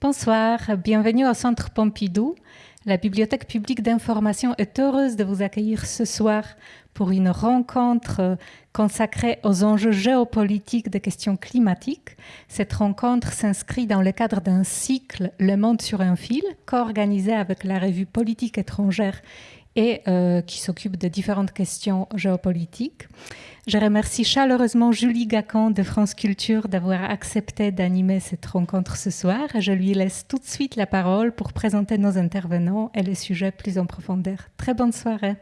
Bonsoir, bienvenue au Centre Pompidou. La Bibliothèque publique d'information est heureuse de vous accueillir ce soir pour une rencontre consacrée aux enjeux géopolitiques des questions climatiques. Cette rencontre s'inscrit dans le cadre d'un cycle Le Monde sur un fil, co-organisé avec la revue Politique étrangère et euh, qui s'occupe de différentes questions géopolitiques. Je remercie chaleureusement Julie Gacan de France Culture d'avoir accepté d'animer cette rencontre ce soir. Je lui laisse tout de suite la parole pour présenter nos intervenants et les sujets plus en profondeur. Très bonne soirée.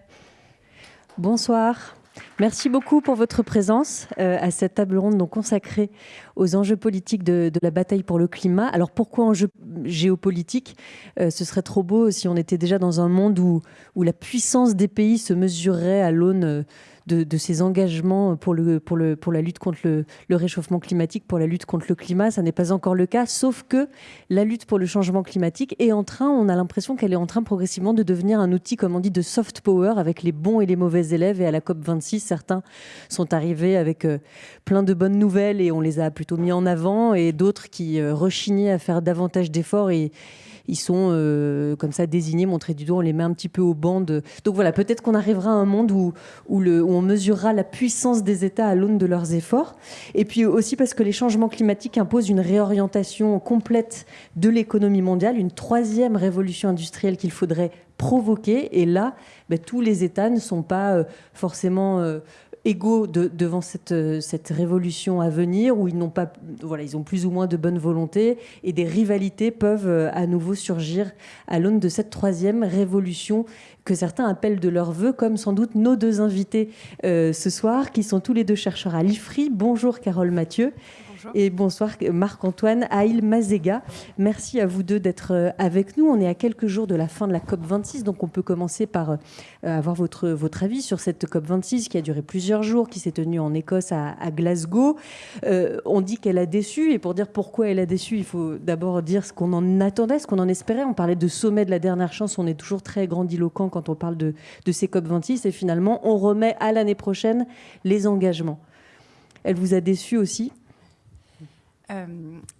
Bonsoir. Merci beaucoup pour votre présence euh, à cette table ronde consacrée aux enjeux politiques de, la bataille pour le climat. Alors pourquoi enjeux géopolitiques? Euh, Ce serait trop beau si on était déjà dans un monde où, où la puissance des pays se mesurerait à l'aune de, ces engagements pour, le, pour, le, pour la lutte contre le, réchauffement climatique, pour la lutte contre le climat. Ça n'est pas encore le cas, sauf que la lutte pour le changement climatique est en train, on a l'impression qu'elle est en train progressivement de devenir un outil, comme on dit, de soft power avec les bons et les mauvais élèves. Et à la COP26, certains sont arrivés avec euh, plein de bonnes nouvelles et on les a plutôt mis en avant, et d'autres qui euh, rechignaient à faire davantage d'efforts et ils sont euh, comme ça désignés, montrés du doigt, on les met un petit peu au banc. Donc voilà, peut-être qu'on arrivera à un monde où on mesurera la puissance des États à l'aune de leurs efforts. Et puis aussi parce que les changements climatiques imposent une réorientation complète de l'économie mondiale, une troisième révolution industrielle qu'il faudrait provoquer. Et là, ben, tous les États ne sont pas euh, forcément euh, égaux devant cette, cette révolution à venir, où ils n'ont pas, voilà, ils ont plus ou moins de bonne volonté, et des rivalités peuvent euh, à nouveau surgir à l'aune de cette troisième révolution que certains appellent de leur vœu, comme sans doute nos deux invités euh, ce soir, qui sont tous les deux chercheurs à l'IFRI. Bonjour Carole Mathieu. Et bonsoir Marc-Antoine Aïl Mazega. Merci à vous deux d'être euh, avec nous. On est à quelques jours de la fin de la COP26, donc on peut commencer par euh, avoir votre, avis sur cette COP26 qui a duré plusieurs jours, qui s'est tenue en Écosse à, Glasgow. Euh, on dit qu'elle a déçu, et pour dire pourquoi elle a déçu, il faut d'abord dire ce qu'on en attendait, ce qu'on en espérait. On parlait de sommet de la dernière chance, on est toujours très grandiloquent quand on parle de ces COP26, et finalement on remet à l'année prochaine les engagements. Elle vous a déçu aussi? Euh,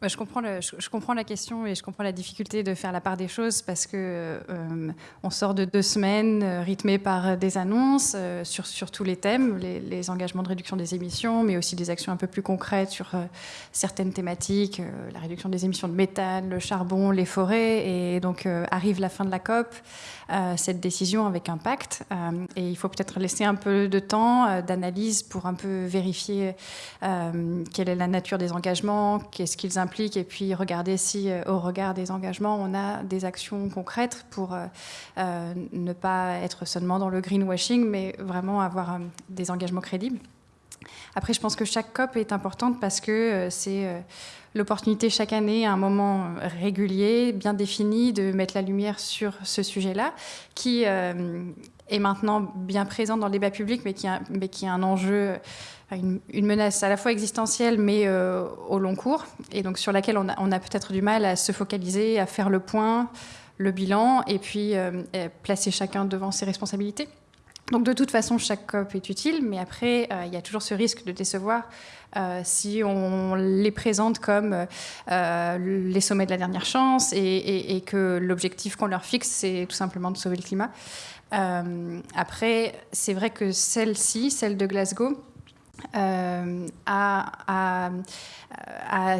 bah, je, comprends la question et je comprends la difficulté de faire la part des choses parce que euh, on sort de deux semaines euh, rythmées par des annonces sur, tous les thèmes, les, engagements de réduction des émissions, mais aussi des actions un peu plus concrètes sur certaines thématiques, la réduction des émissions de méthane, le charbon, les forêts. Et donc arrive la fin de la COP, cette décision avec un pacte. et il faut peut-être laisser un peu de temps d'analyse pour un peu vérifier quelle est la nature des engagements qu'est-ce qu'ils impliquent, et puis regarder si, euh, au regard des engagements, on a des actions concrètes pour euh, euh, ne pas être seulement dans le greenwashing, mais vraiment avoir des engagements crédibles. Après, je pense que chaque COP est importante parce que c'est l'opportunité chaque année, à un moment régulier, bien défini, de mettre la lumière sur ce sujet-là, qui est maintenant bien présent dans le débat public, mais qui, est un enjeu une, menace à la fois existentielle mais euh, au long cours, et donc sur laquelle on a, peut-être du mal à se focaliser, à faire le point, le bilan, et puis euh, placer chacun devant ses responsabilités. Donc de toute façon, chaque COP est utile, mais après, euh, il y a toujours ce risque de décevoir si on les présente comme les sommets de la dernière chance et que l'objectif qu'on leur fixe, c'est tout simplement de sauver le climat. après, c'est vrai que celle-ci, celle de Glasgow, euh, a,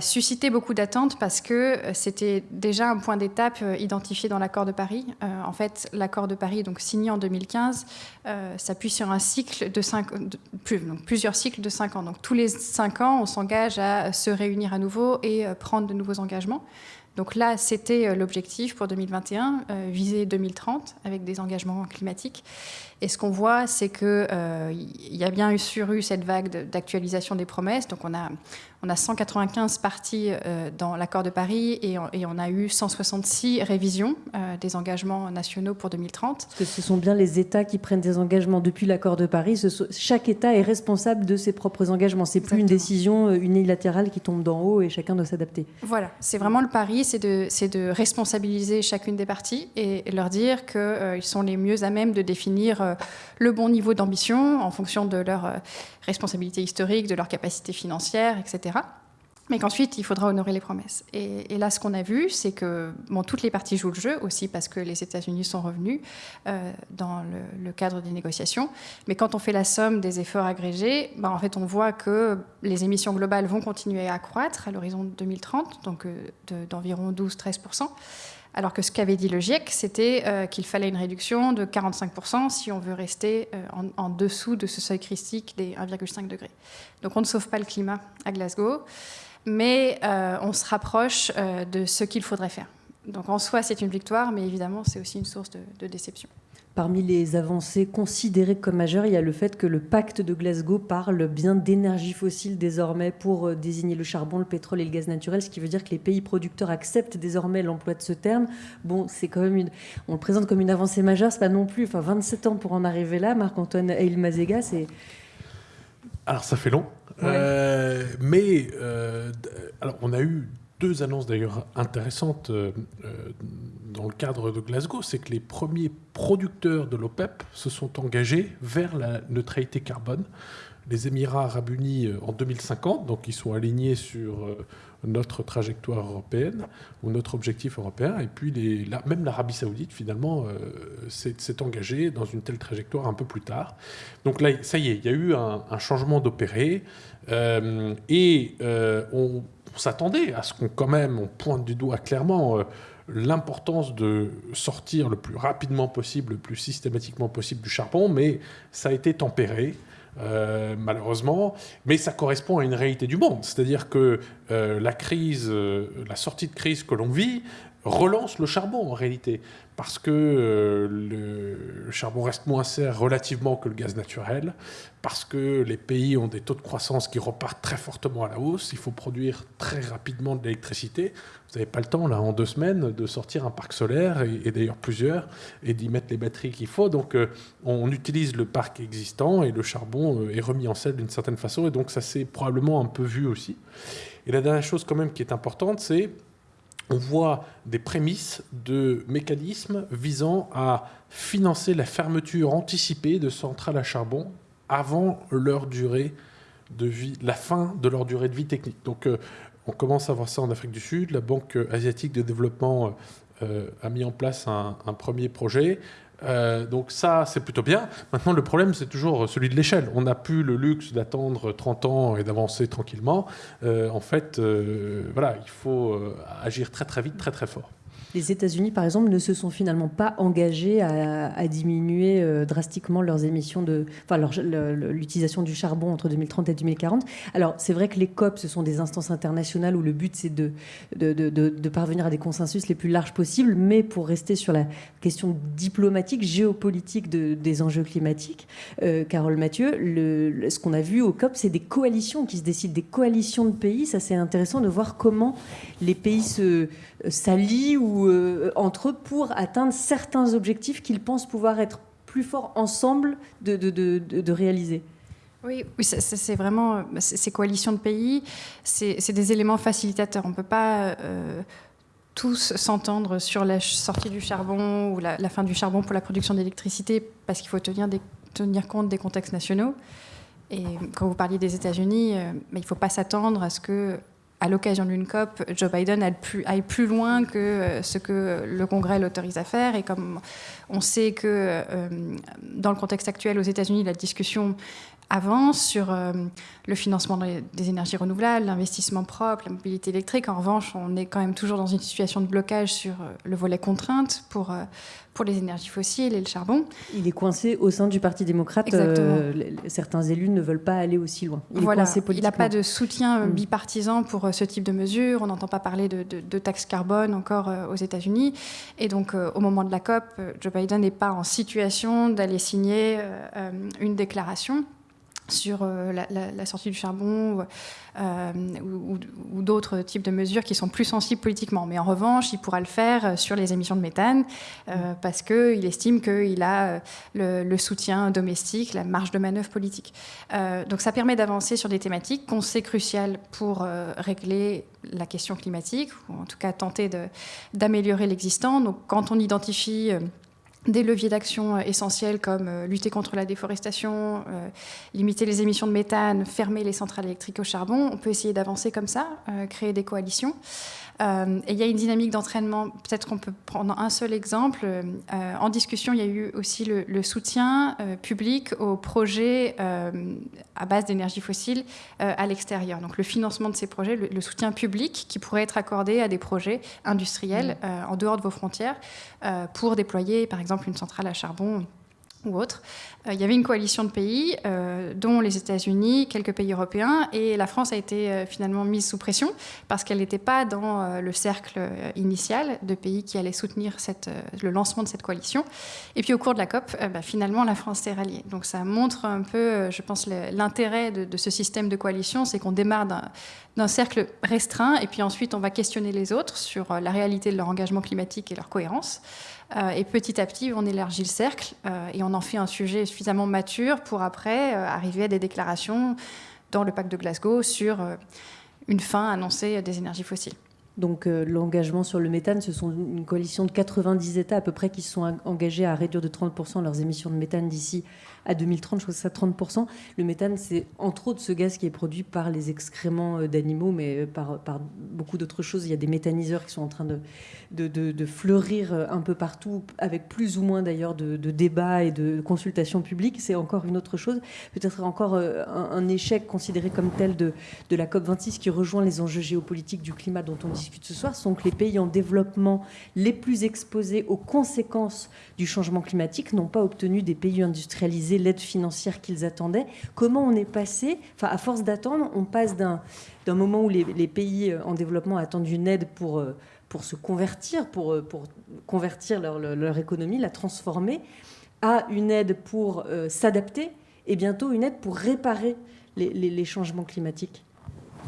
suscité beaucoup d'attentes parce que c'était déjà un point d'étape euh, identifié dans l'accord de Paris. Euh, en fait, l'accord de Paris, donc signé en 2015, s'appuie sur un cycle de, plusieurs cycles de cinq ans. Donc tous les cinq ans, on s'engage à se réunir à nouveau et prendre de nouveaux engagements. Donc là, c'était l'objectif pour 2021, viser 2030 avec des engagements climatiques. Et ce qu'on voit, c'est qu'il euh, y a bien eu, sur eu cette vague d'actualisation des promesses. Donc on a, on a 195 parties euh, dans l'accord de Paris et on, a eu 166 révisions euh, des engagements nationaux pour 2030. Parce que ce sont bien les États qui prennent des engagements depuis l'accord de Paris. chaque État est responsable de ses propres engagements. C'est plus une décision unilatérale qui tombe d'en haut et chacun doit s'adapter. Voilà, c'est vraiment le pari, c'est de, de responsabiliser chacune des parties et leur dire qu'ils sont les mieux à même de définir euh, le bon niveau d'ambition en fonction de leur euh, responsabilité historique, de leur capacité financière, etc. mais qu'ensuite il faudra honorer les promesses. Et, là, ce qu'on a vu, c'est que bon, toutes les parties jouent le jeu aussi parce que les États-Unis sont revenus euh, dans le, cadre des négociations. Mais quand on fait la somme des efforts agrégés, ben, en fait, on voit que les émissions globales vont continuer à croître à l'horizon 2030, donc euh, d'environ 12-13%. Alors que ce qu'avait dit le GIEC, c'était euh, qu'il fallait une réduction de 45% si on veut rester en, en, dessous de ce seuil critique des 1,5 degrés. Donc on ne sauve pas le climat à Glasgow mais euh, on se rapproche euh, de ce qu'il faudrait faire. Donc en soi, c'est une victoire, mais évidemment, c'est aussi une source de, déception. Parmi les avancées considérées comme majeures, il y a le fait que le pacte de Glasgow parle bien d'énergie fossile désormais pour euh, désigner le charbon, le pétrole et le gaz naturel, ce qui veut dire que les pays producteurs acceptent désormais l'emploi de ce terme. Bon, c'est quand même une, on le présente comme une avancée majeure, c'est pas non plus, enfin 27 ans pour en arriver là. Marc-Antoine Eil-Mazega, c'est alors ça fait long, euh, mais euh, alors on a eu deux annonces d'ailleurs intéressantes euh, dans le cadre de Glasgow, c'est que les premiers producteurs de l'OPEP se sont engagés vers la neutralité carbone. Les Émirats arabes unis en 2050, donc ils sont alignés sur notre trajectoire européenne ou notre objectif européen. Et puis même l'Arabie saoudite, finalement, euh, s'est engagée dans une telle trajectoire un peu plus tard. Donc là, ça y est, il y a eu un, changement d'opéré. Euh, et euh, on, s'attendait à ce qu'on quand même, on pointe du doigt clairement l'importance de sortir le plus rapidement possible, le plus systématiquement possible du charbon, mais ça a été tempéré. Euh, malheureusement, mais ça correspond à une réalité du monde. C'est-à-dire que euh, la crise, euh, la sortie de crise que l'on vit relance le charbon en réalité, parce que le, charbon reste moins cher relativement que le gaz naturel, parce que les pays ont des taux de croissance qui repartent très fortement à la hausse, il faut produire très rapidement de l'électricité. Vous n'avez pas le temps, là, en deux semaines, de sortir un parc solaire, et, d'ailleurs plusieurs, et d'y mettre les batteries qu'il faut. Donc, euh, on utilise le parc existant, et le charbon euh, est remis en selle d'une certaine façon, et donc ça s'est probablement un peu vu aussi. Et la dernière chose, quand même, qui est importante, c'est on voit des prémices de mécanismes visant à financer la fermeture anticipée de centrales à charbon avant leur durée de vie, la fin de leur durée de vie technique. Donc, euh, on commence à voir ça en Afrique du Sud. La Banque asiatique de développement euh, a mis en place un, premier projet. Euh, donc ça, c'est plutôt bien. Maintenant, le problème, c'est toujours celui de l'échelle. On n'a plus le luxe d'attendre 30 ans et d'avancer tranquillement. Euh, en fait, voilà, il faut agir très très vite, très très fort. Les États-Unis, par exemple, ne se sont finalement pas engagés à, diminuer euh, drastiquement leurs émissions de, enfin, l'utilisation du charbon entre 2030 et 2040. Alors, c'est vrai que les COP, ce sont des instances internationales où le but c'est de parvenir à des consensus les plus larges possibles, mais pour rester sur la question diplomatique, géopolitique des enjeux climatiques, euh, Carole Mathieu, ce qu'on a vu au COP, c'est des coalitions qui se décident, des coalitions de pays. Ça, c'est intéressant de voir comment les pays se s'allient ou euh, entre eux pour atteindre certains objectifs qu'ils pensent pouvoir être plus forts ensemble de, de, de, réaliser. Oui, oui c'est vraiment ces coalitions de pays, c'est des éléments facilitateurs. On ne peut pas euh, tous s'entendre sur la sortie du charbon ou la, fin du charbon pour la production d'électricité parce qu'il faut tenir, des, tenir compte des contextes nationaux. Et quand vous parliez des États-Unis, euh, il ne faut pas s'attendre à ce que à l'occasion d'une COP, Joe Biden aille plus, loin que euh, ce que le Congrès l'autorise à faire. Et comme on sait que euh, dans le contexte actuel aux États-Unis, la discussion avance sur euh, le financement des énergies renouvelables, l'investissement propre, la mobilité électrique. En revanche, on est quand même toujours dans une situation de blocage sur euh, le volet contrainte pour, euh, pour les énergies fossiles et le charbon. Il est coincé au sein du Parti démocrate. certains élus ne veulent pas aller aussi loin. Il voilà, n'a pas de soutien mm. bipartisan pour ce type de mesures. On n'entend pas parler de, de, taxes carbone encore aux États-Unis. Et donc, au moment de la COP, Joe Biden n'est pas en situation d'aller signer une déclaration sur euh, la, sortie du charbon euh, ou, d'autres types de mesures qui sont plus sensibles politiquement. Mais en revanche, il pourra le faire euh, sur les émissions de méthane parce qu'il estime qu'il a le, soutien domestique, la marge de manœuvre politique. donc ça permet d'avancer sur des thématiques qu'on sait cruciales pour régler la question climatique, ou en tout cas tenter d'améliorer l'existant. Donc quand on identifie des leviers d'action essentiels comme lutter contre la déforestation, limiter les émissions de méthane, fermer les centrales électriques au charbon. On peut essayer d'avancer comme ça, créer des coalitions. Euh, et il y a une dynamique d'entraînement, peut-être qu'on peut prendre un seul exemple. Euh, en discussion, il y a eu aussi le, soutien euh, public aux projets à base d'énergie fossile à l'extérieur. Donc le financement de ces projets, le, soutien public qui pourrait être accordé à des projets industriels mmh. en dehors de vos frontières pour déployer par exemple une centrale à charbon ou. Euh, il y avait une coalition de pays, euh, dont les États-Unis, quelques pays européens, et la France a été euh, finalement mise sous pression parce qu'elle n'était pas dans le cercle initial de pays qui allaient soutenir le lancement de cette coalition. Et puis au cours de la COP, bah, finalement, la France s'est ralliée. Donc ça montre un peu, je pense, l'intérêt de, ce système de coalition, c'est qu'on démarre d'un cercle restreint, et puis ensuite on va questionner les autres sur la réalité de leur engagement climatique et leur cohérence. Euh, et petit à petit, on élargit le cercle euh, et on en fait un sujet suffisamment mature pour après euh, arriver à des déclarations dans le pacte de Glasgow sur une fin annoncée des énergies fossiles. Donc l'engagement sur le méthane, ce sont une coalition de 90 États à peu près qui sont engagés à réduire de 30% leurs émissions de méthane d'ici à 2030, je crois que c'est ça 30%. Le méthane, c'est entre autres ce gaz qui est produit par les excréments euh, d'animaux, mais euh, par, beaucoup d'autres choses. Il y a des méthaniseurs qui sont en train de, fleurir euh, un peu partout, avec plus ou moins d'ailleurs de, débats et de consultations publiques. C'est encore une autre chose. Peut-être encore un, échec considéré comme tel de, de la COP26 qui rejoint les enjeux géopolitiques du climat dont on discute ce soir, sont que les pays en développement les plus exposés aux conséquences du changement climatique n'ont pas obtenu des pays industrialisés l'aide financière qu'ils attendaient. Comment on est passé, enfin à force d'attendre, on passe d'un moment où les, pays en développement attendent une aide pour, euh, pour se convertir, pour, euh, pour convertir leur, leur, économie, la transformer, à une aide pour euh, s'adapter et bientôt une aide pour réparer les, les changements climatiques.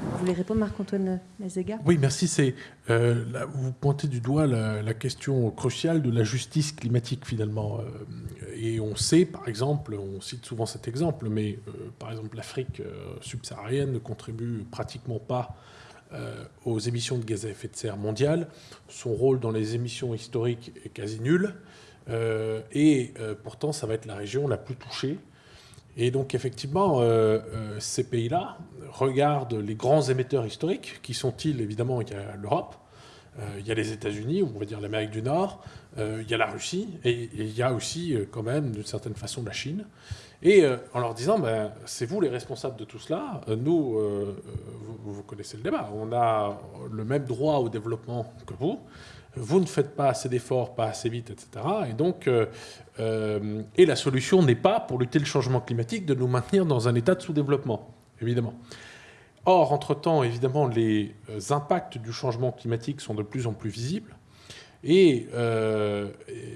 Vous voulez répondre, Marc-Antoine Mazega? Oui, merci. C'est, euh, vous pointez du doigt la, question cruciale de la justice climatique, finalement. Euh, et on sait, par exemple, on cite souvent cet exemple, mais euh, par exemple, l'Afrique subsaharienne ne contribue pratiquement pas aux émissions de gaz à effet de serre mondiales. Son rôle dans les émissions historiques est quasi nul. et pourtant, ça va être la région la plus touchée et donc effectivement, euh, euh, ces pays-là regardent les grands émetteurs historiques, qui sont-ils Évidemment, il y a l'Europe, euh, il y a les États-Unis, on va dire l'Amérique du Nord, il y a la Russie, et, il y a aussi quand même d'une certaine façon la Chine. Et en leur disant, ben, c'est vous les responsables de tout cela, nous, vous, vous connaissez le débat, on a le même droit au développement que vous, vous ne faites pas assez d'efforts, pas assez vite, etc. Et donc, euh, euh, et la solution n'est pas, pour lutter le changement climatique, de nous maintenir dans un état de sous-développement, évidemment. Or, entre-temps, évidemment, les euh, impacts du changement climatique sont de plus en plus visibles. Et,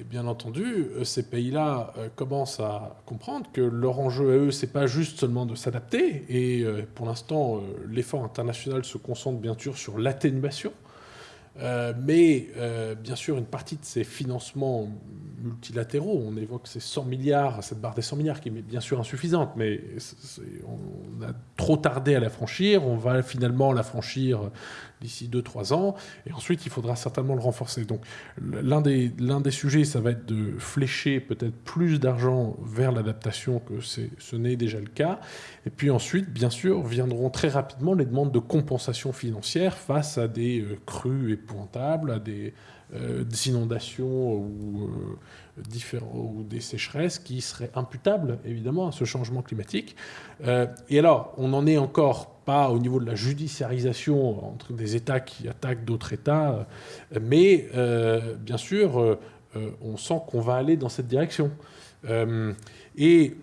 bien entendu, ces pays-là commencent à comprendre que leur enjeu à eux, c'est pas juste seulement de s'adapter. Et pour l'instant, l'effort international se concentre bien sûr sur l'atténuation euh, mais euh, bien sûr, une partie de ces financements multilatéraux, on évoque ces 100 milliards, cette barre des 100 milliards qui est bien sûr insuffisante, mais on a trop tardé à la franchir, on va finalement la franchir d'ici 2-3 ans, et ensuite il faudra certainement le renforcer. Donc l'un des, des sujets, ça va être de flécher peut-être plus d'argent vers l'adaptation que ce n'est déjà le cas, et puis ensuite, bien sûr, viendront très rapidement les demandes de compensation financière face à des euh, crues épouvantables, à des, euh, inondations ou, euh, ou, des sécheresses qui seraient imputables évidemment à ce changement climatique. et alors, on n'en est encore pas au niveau de la judiciarisation entre des États qui attaquent d'autres États, mais bien sûr, on sent qu'on va aller dans cette direction. et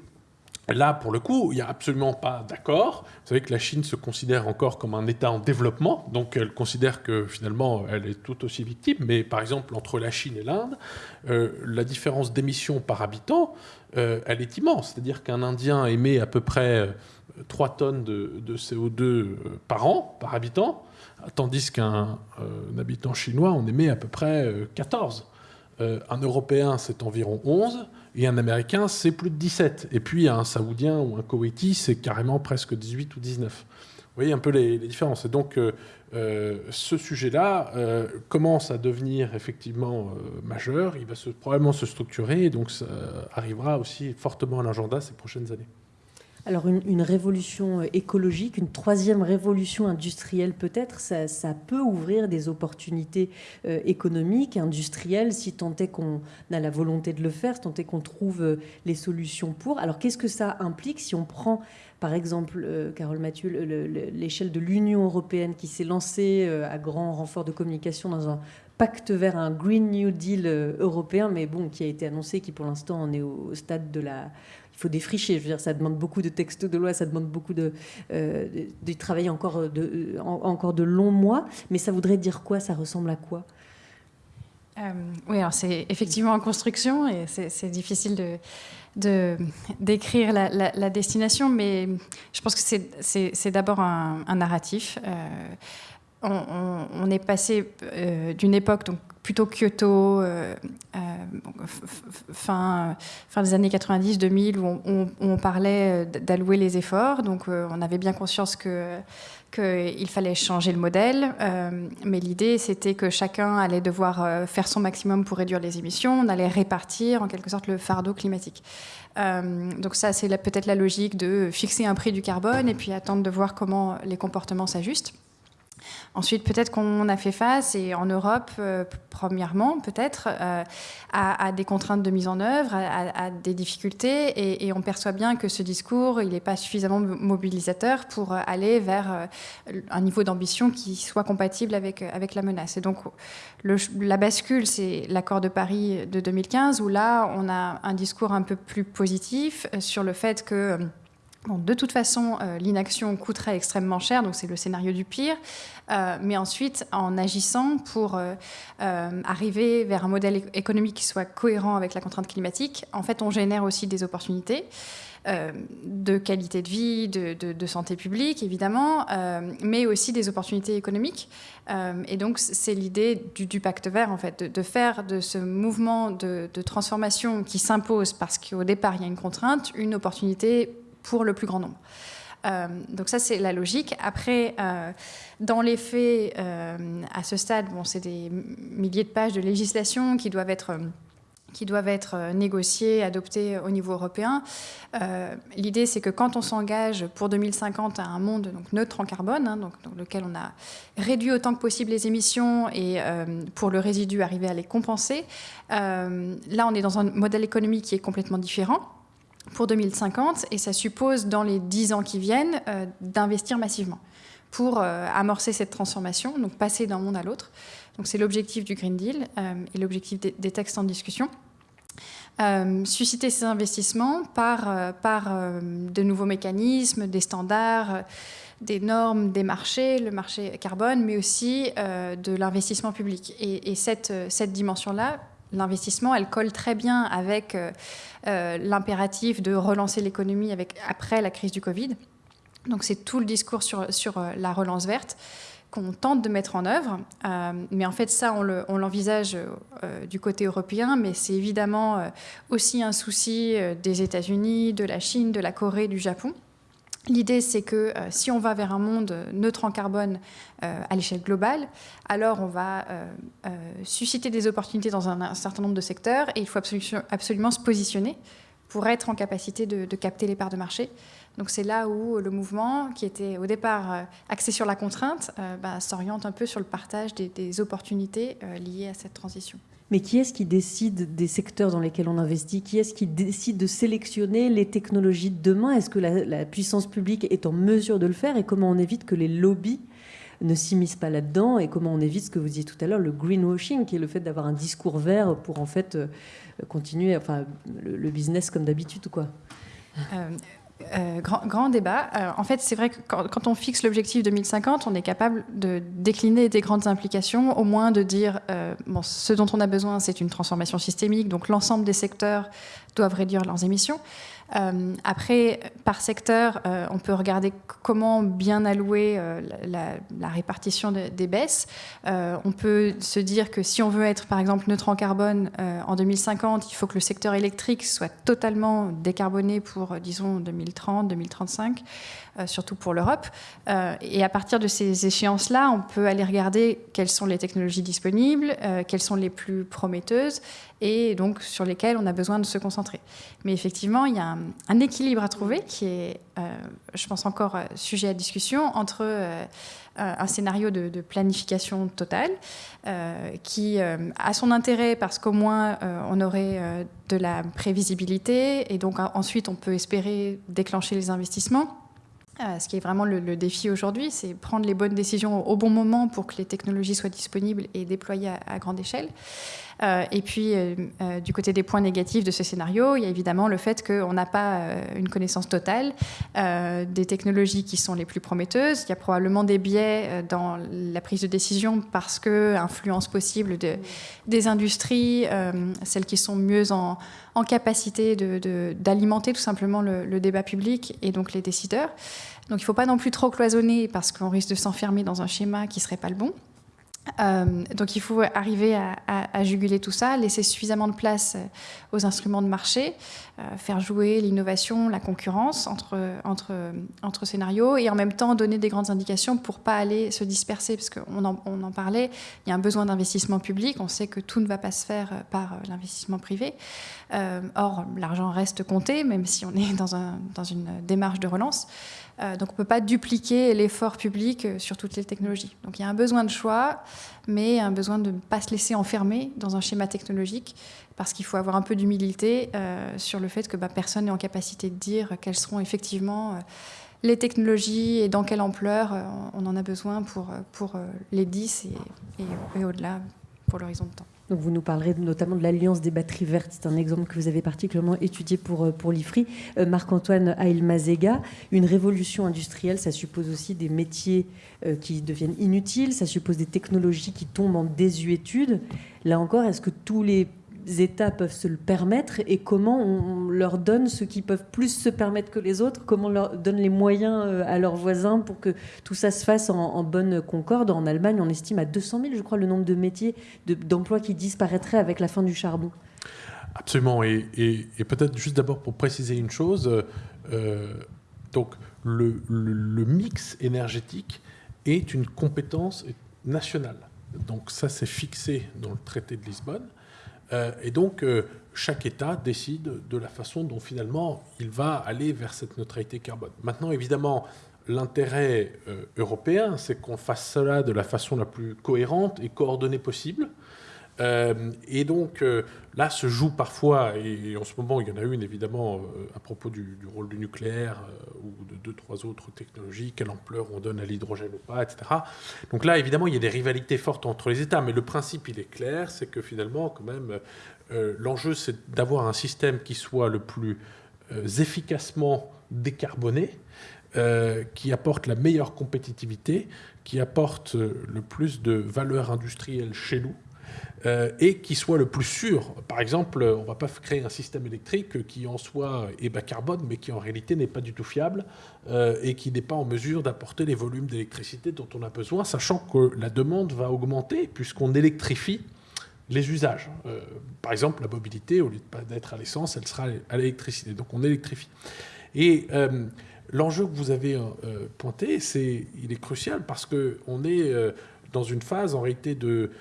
Là, pour le coup, il n'y a absolument pas d'accord. Vous savez que la Chine se considère encore comme un État en développement, donc elle considère que finalement, elle est tout aussi victime. Mais par exemple, entre la Chine et l'Inde, euh, la différence d'émissions par habitant, euh, elle est immense. C'est-à-dire qu'un Indien émet à peu près 3 euh, tonnes de, CO2 par an, par habitant, tandis qu'un habitant chinois en émet à peu près 14. un Européen, c'est environ 11 et un Américain, c'est plus de 17. Et puis un Saoudien ou un Koweïti, c'est carrément presque 18 ou 19. Vous voyez un peu les, différences. Et donc, ce sujet-là commence à devenir effectivement majeur. Il va probablement se structurer et donc ça arrivera aussi fortement à l'agenda ces prochaines années. Alors une, révolution euh, écologique, une troisième révolution industrielle peut-être, ça, peut ouvrir des opportunités euh, économiques, industrielles, si tant est qu'on a la volonté de le faire, si tant est qu'on trouve euh, les solutions pour. Alors qu'est-ce que ça implique si on prend par exemple, Carole Mathieu, l'échelle de l'Union européenne qui s'est lancée à grand renfort de communication dans un pacte vers un Green New Deal européen, mais bon, qui a été annoncé, qui pour l'instant en est au stade de la, faut défricher. Je veux dire, ça demande beaucoup de textes de loi, ça demande beaucoup de, euh, de, travailler encore de, encore de longs mois. Mais ça voudrait dire quoi? Ça ressemble à quoi? Euh, Oui, alors c'est effectivement en construction et c'est difficile de de d'écrire la, destination, mais je pense que c'est d'abord un, narratif. Euh, on, est passé d'une époque donc plutôt Kyoto, euh, euh, fin, fin des années 90-2000, où on, parlait euh, d'allouer les efforts. Donc on avait bien conscience que qu'il fallait changer le modèle, mais l'idée c'était que chacun allait devoir faire son maximum pour réduire les émissions, on allait répartir en quelque sorte le fardeau climatique. donc ça c'est peut-être la logique de fixer un prix du carbone et puis attendre de voir comment les comportements s'ajustent. Ensuite, peut-être qu'on a fait face, et en Europe, euh, premièrement, peut-être, euh, à, des contraintes de mise en œuvre, à, des difficultés, et, on perçoit bien que ce discours, il n'est pas suffisamment mobilisateur pour aller vers euh, un niveau d'ambition qui soit compatible avec, avec la menace. Et donc, la bascule, c'est l'accord de Paris de 2015, où là, on a un discours un peu plus positif sur le fait que de toute façon, euh, l'inaction coûterait extrêmement cher, donc c'est le scénario du pire. Euh, mais ensuite, en agissant pour euh, arriver vers un modèle économique qui soit cohérent avec la contrainte climatique, en fait, on génère aussi des opportunités. de qualité de vie, de, santé publique, évidemment, mais aussi des opportunités économiques. et donc, c'est l'idée du, pacte vert, en fait, de, faire de ce mouvement de, transformation qui s'impose parce qu'au départ, il y a une contrainte, une opportunité pour le plus grand nombre. Euh, donc ça, c'est la logique. Après, euh, dans les faits, euh, à ce stade, bon, c'est des milliers de pages de législation qui doivent être qui doivent être négociées, adoptées au niveau européen. L'idée, c'est que quand on s'engage pour 2050 à un monde neutre en carbone, hein, donc, dans lequel on a réduit autant que possible les émissions et pour le résidu arriver à les compenser, là, on est dans un modèle économique qui est complètement différent pour 2050 et ça suppose dans les 10 ans qui viennent euh, d'investir massivement pour euh, amorcer cette transformation, donc passer d'un monde à l'autre. Donc c'est l'objectif du Green Deal euh, et l'objectif des, textes en discussion. susciter ces investissements par, par de nouveaux mécanismes, des standards, des normes, des marchés, le marché carbone, mais aussi de l'investissement public. Et, et cette, cette dimension-là l'investissement, elle colle très bien avec euh, euh, l'impératif de relancer l'économie après la crise du Covid. Donc c'est tout le discours sur, sur euh, la relance verte qu'on tente de mettre en œuvre. mais en fait, ça, on l'envisage du côté européen, mais c'est évidemment aussi un souci des États-Unis, de la Chine, de la Corée, du Japon. L'idée, c'est que euh, si on va vers un monde neutre en carbone euh, à l'échelle globale, alors on va euh, susciter des opportunités dans un, certain nombre de secteurs et il faut absolument, se positionner pour être en capacité de, capter les parts de marché. Donc c'est là où le mouvement, qui était au départ axé sur la contrainte, bah, s'oriente un peu sur le partage des opportunités liées à cette transition. Mais qui est-ce qui décide des secteurs dans lesquels on investit? Qui est-ce qui décide de sélectionner les technologies de demain? Est-ce que la, puissance publique est en mesure de le faire? Et comment on évite que les lobbies ne s'immiscent pas là-dedans? Et comment on évite ce que vous disiez tout à l'heure, le greenwashing, qui est le fait d'avoir un discours vert pour en fait euh, continuer enfin, le, business comme d'habitude quoi? Euh, euh, grand, débat. Euh, en fait, c'est vrai que quand, on fixe l'objectif 2050, on est capable de décliner des grandes implications, au moins de dire euh, bon, ce dont on a besoin, c'est une transformation systémique, donc l'ensemble des secteurs doivent réduire leurs émissions. Après, par secteur, on peut regarder comment bien allouer la, répartition des baisses. on peut se dire que si on veut être, par exemple, neutre en carbone en 2050, il faut que le secteur électrique soit totalement décarboné pour, disons, 2030, 2035. Euh, surtout pour l'Europe. Euh, et à partir de ces échéances-là, on peut aller regarder quelles sont les technologies disponibles, euh, quelles sont les plus prometteuses et donc sur lesquelles on a besoin de se concentrer. Mais effectivement, il y a un, équilibre à trouver qui est, je pense, encore sujet à discussion entre un scénario de, planification totale qui a son intérêt parce qu'au moins on aurait de la prévisibilité et donc ensuite on peut espérer déclencher les investissements. Euh, ce qui est vraiment le, défi aujourd'hui, c'est prendre les bonnes décisions au bon moment pour que les technologies soient disponibles et déployées à, grande échelle. Euh, et puis, euh, du côté des points négatifs de ce scénario, il y a évidemment le fait qu'on n'a pas une connaissance totale des technologies qui sont les plus prometteuses. Il y a probablement des biais dans la prise de décision parce que influence possible de, des industries, celles qui sont mieux en, en capacité d'alimenter tout simplement le, débat public et donc les décideurs. Donc il ne faut pas non plus trop cloisonner parce qu'on risque de s'enfermer dans un schéma qui ne serait pas le bon. Euh, donc il faut arriver à, juguler tout ça, laisser suffisamment de place euh, aux instruments de marché, euh, faire jouer l'innovation, la concurrence entre, scénarios et en même temps donner des grandes indications pour pas aller se disperser, parce qu'on en, on en parlait, il y a un besoin d'investissement public, on sait que tout ne va pas se faire par l'investissement privé. or, l'argent reste compté, même si on est dans une démarche de relance. Euh, donc on ne peut pas dupliquer l'effort public euh, sur toutes les technologies. Donc il y a un besoin de choix, mais un besoin de ne pas se laisser enfermer dans un schéma technologique, parce qu'il faut avoir un peu d'humilité euh, sur le fait que bah, personne n'est en capacité de dire quelles seront effectivement les technologies et dans quelle ampleur on en a besoin pour, pour les 10 et au-delà pour l'horizon de temps vous nous parlerez notamment de l'Alliance des batteries vertes. C'est un exemple que vous avez particulièrement étudié pour, euh, l'IFRI. Euh, Marc-Antoine Ailmazega, une révolution industrielle, ça suppose aussi des métiers euh, qui deviennent inutiles, ça suppose des technologies qui tombent en désuétude. Là encore, est-ce que tous les États peuvent se le permettre et comment on leur donne ce qui peuvent plus se permettre que les autres, comment on leur donne les moyens euh, à leurs voisins pour que tout ça se fasse en, bonne concorde. En Allemagne, on estime à 200 000, je crois, le nombre de métiers, d'emplois qui disparaîtraient avec la fin du charbon. Absolument. Et, peut-être juste d'abord pour préciser une chose, euh, donc le, le mix énergétique est une compétence nationale. Donc ça, c'est fixé dans le traité de Lisbonne. Euh, et donc, euh, chaque État décide de la façon dont finalement il va aller vers cette neutralité carbone. Maintenant, évidemment, l'intérêt euh, européen, c'est qu'on fasse cela de la façon la plus cohérente et coordonnée possible. Euh, et donc euh, là se joue parfois, et en ce moment il y en a une évidemment euh, à propos du, rôle du nucléaire ou de deux, trois autres technologies, quelle ampleur on donne à l'hydrogène ou pas, etc. Donc là évidemment il y a des rivalités fortes entre les États, mais le principe il est clair, c'est que finalement quand même l'enjeu c'est d'avoir un système qui soit le plus efficacement décarboné, qui apporte la meilleure compétitivité, qui apporte le plus de valeur industrielle chez nous, euh, et qui soit le plus sûr. Par exemple, on ne va pas créer un système électrique qui en soi est bas carbone, mais qui en réalité n'est pas du tout fiable euh, et qui n'est pas en mesure d'apporter les volumes d'électricité dont on a besoin, sachant que la demande va augmenter puisqu'on électrifie les usages. Euh, par exemple, la mobilité, au lieu d'être à l'essence, elle sera à l'électricité. Donc on électrifie. Et l'enjeu que vous avez pointé, c'est, il est crucial parce qu'on est dans une phase en réalité de,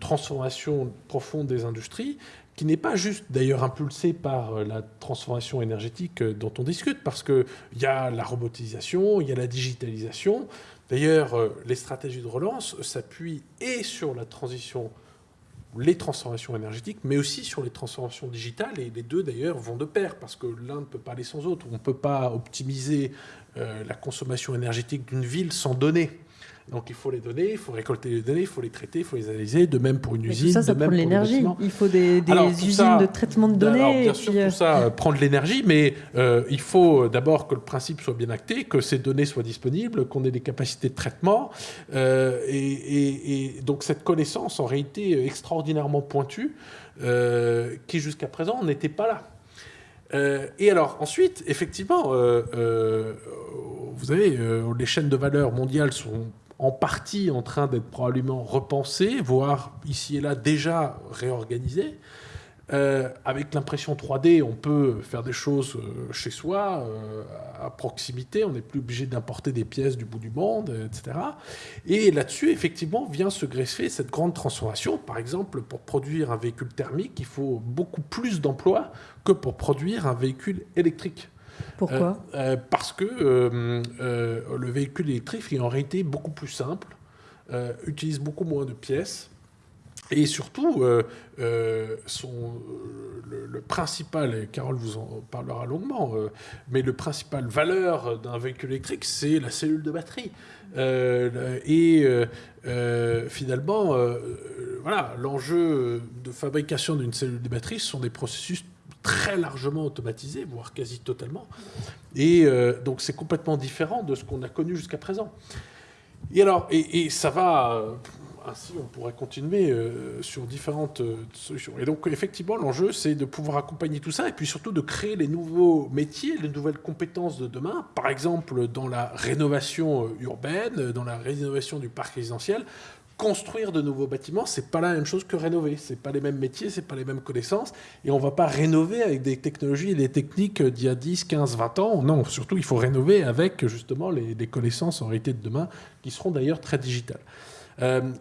transformation profonde des industries qui n'est pas juste d'ailleurs impulsée par euh, la transformation énergétique euh, dont on discute, parce qu'il y a la robotisation, il y a la digitalisation. D'ailleurs, euh, les stratégies de relance s'appuient et sur la transition, les transformations énergétiques, mais aussi sur les transformations digitales, et les deux d'ailleurs vont de pair, parce que l'un ne peut pas aller sans l'autre. On ne peut pas optimiser la consommation énergétique d'une ville sans données. Donc il faut les donner, il faut récolter les données, il faut les traiter, il faut les analyser. De même pour une usine. Tout ça, ça prend de l'énergie. Il faut des, usines de traitement de données. Alors, bien sûr, tout euh, ça euh, prend de l'énergie, mais euh, il faut d'abord que le principe soit bien acté, que ces données soient disponibles, qu'on ait des capacités de traitement. et, donc cette connaissance, en réalité, extraordinairement pointue, qui jusqu'à présent n'était pas là. et alors, ensuite, effectivement, vous savez, les chaînes de valeur mondiales sont en partie en train d'être probablement repensées, voire ici et là déjà réorganisées. Euh, avec l'impression 3D, on peut faire des choses euh, chez soi, euh, à proximité, on n'est plus obligé d'importer des pièces du bout du monde, etc. Et là-dessus, effectivement, vient se greffer cette grande transformation. Par exemple, pour produire un véhicule thermique, il faut beaucoup plus d'emplois que pour produire un véhicule électrique. Pourquoi Parce que le véhicule électrique est en réalité beaucoup plus simple, utilise beaucoup moins de pièces, et surtout, euh, euh, son, le, principal, et Carole vous en parlera longuement, euh, mais le principal valeur d'un véhicule électrique, c'est la cellule de batterie. et finalement, voilà, l'enjeu de fabrication d'une cellule de batterie, ce sont des processus très largement automatisés, voire quasi totalement. Et donc c'est complètement différent de ce qu'on a connu jusqu'à présent. Et alors, et ça va ainsi, on pourrait continuer euh, sur différentes euh, solutions. Et donc, effectivement, l'enjeu, c'est de pouvoir accompagner tout ça et puis surtout de créer les nouveaux métiers, les nouvelles compétences de demain. Par exemple, dans la rénovation euh, urbaine, dans la rénovation du parc résidentiel, construire de nouveaux bâtiments, c'est pas la même chose que rénover. C'est pas les mêmes métiers, c'est pas les mêmes connaissances. Et on va pas rénover avec des technologies et des techniques d'il y a 10, 15, 20 ans. Non, surtout, il faut rénover avec justement les, les connaissances en réalité de demain, qui seront d'ailleurs très digitales. Euh,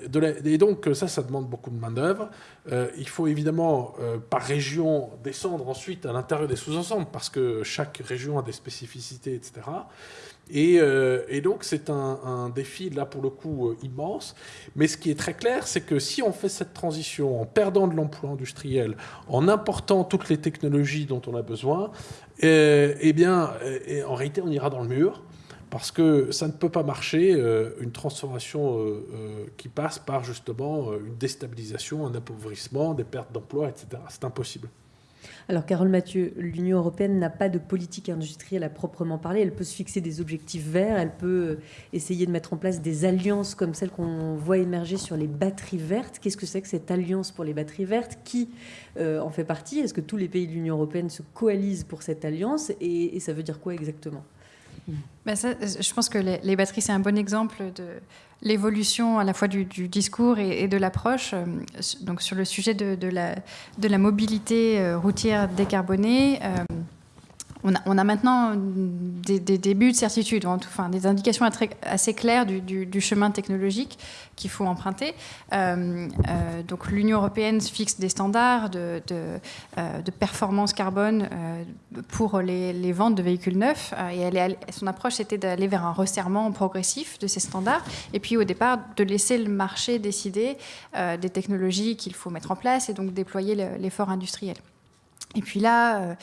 et donc ça, ça demande beaucoup de main-d'œuvre. Euh, il faut évidemment, euh, par région, descendre ensuite à l'intérieur des sous-ensembles, parce que chaque région a des spécificités, etc. Et, donc c'est un, défi, là pour le coup, immense. Mais ce qui est très clair, c'est que si on fait cette transition en perdant de l'emploi industriel, en important toutes les technologies dont on a besoin, eh bien, en réalité, on ira dans le mur parce que ça ne peut pas marcher, euh, une transformation euh, euh, qui passe par justement une déstabilisation, un appauvrissement, des pertes d'emplois, etc. C'est impossible. Alors, Carole Mathieu, l'Union européenne n'a pas de politique industrielle à proprement parler. Elle peut se fixer des objectifs verts, elle peut essayer de mettre en place des alliances comme celle qu'on voit émerger sur les batteries vertes. Qu'est-ce que c'est que cette alliance pour les batteries vertes Qui en fait partie? Est-ce que tous les pays de l'Union européenne se coalisent pour cette alliance? Et ça veut dire quoi exactement? Ça, je pense que les, batteries, c'est un bon exemple de l'évolution à la fois du, discours et, de l'approche. Euh, donc sur le sujet de, la, de la, mobilité euh, routière décarbonée, euh, on a, maintenant des, débuts de certitude, enfin, des indications assez claires du, chemin technologique qu'il faut emprunter. Euh, euh, donc l'Union européenne fixe des standards de, euh, performance carbone pour les, ventes de véhicules neufs. et son approche, c'était d'aller vers un resserrement progressif de ces standards. Et puis au départ, de laisser le marché décider des technologies qu'il faut mettre en place et donc déployer l'effort industriel. Et puis là,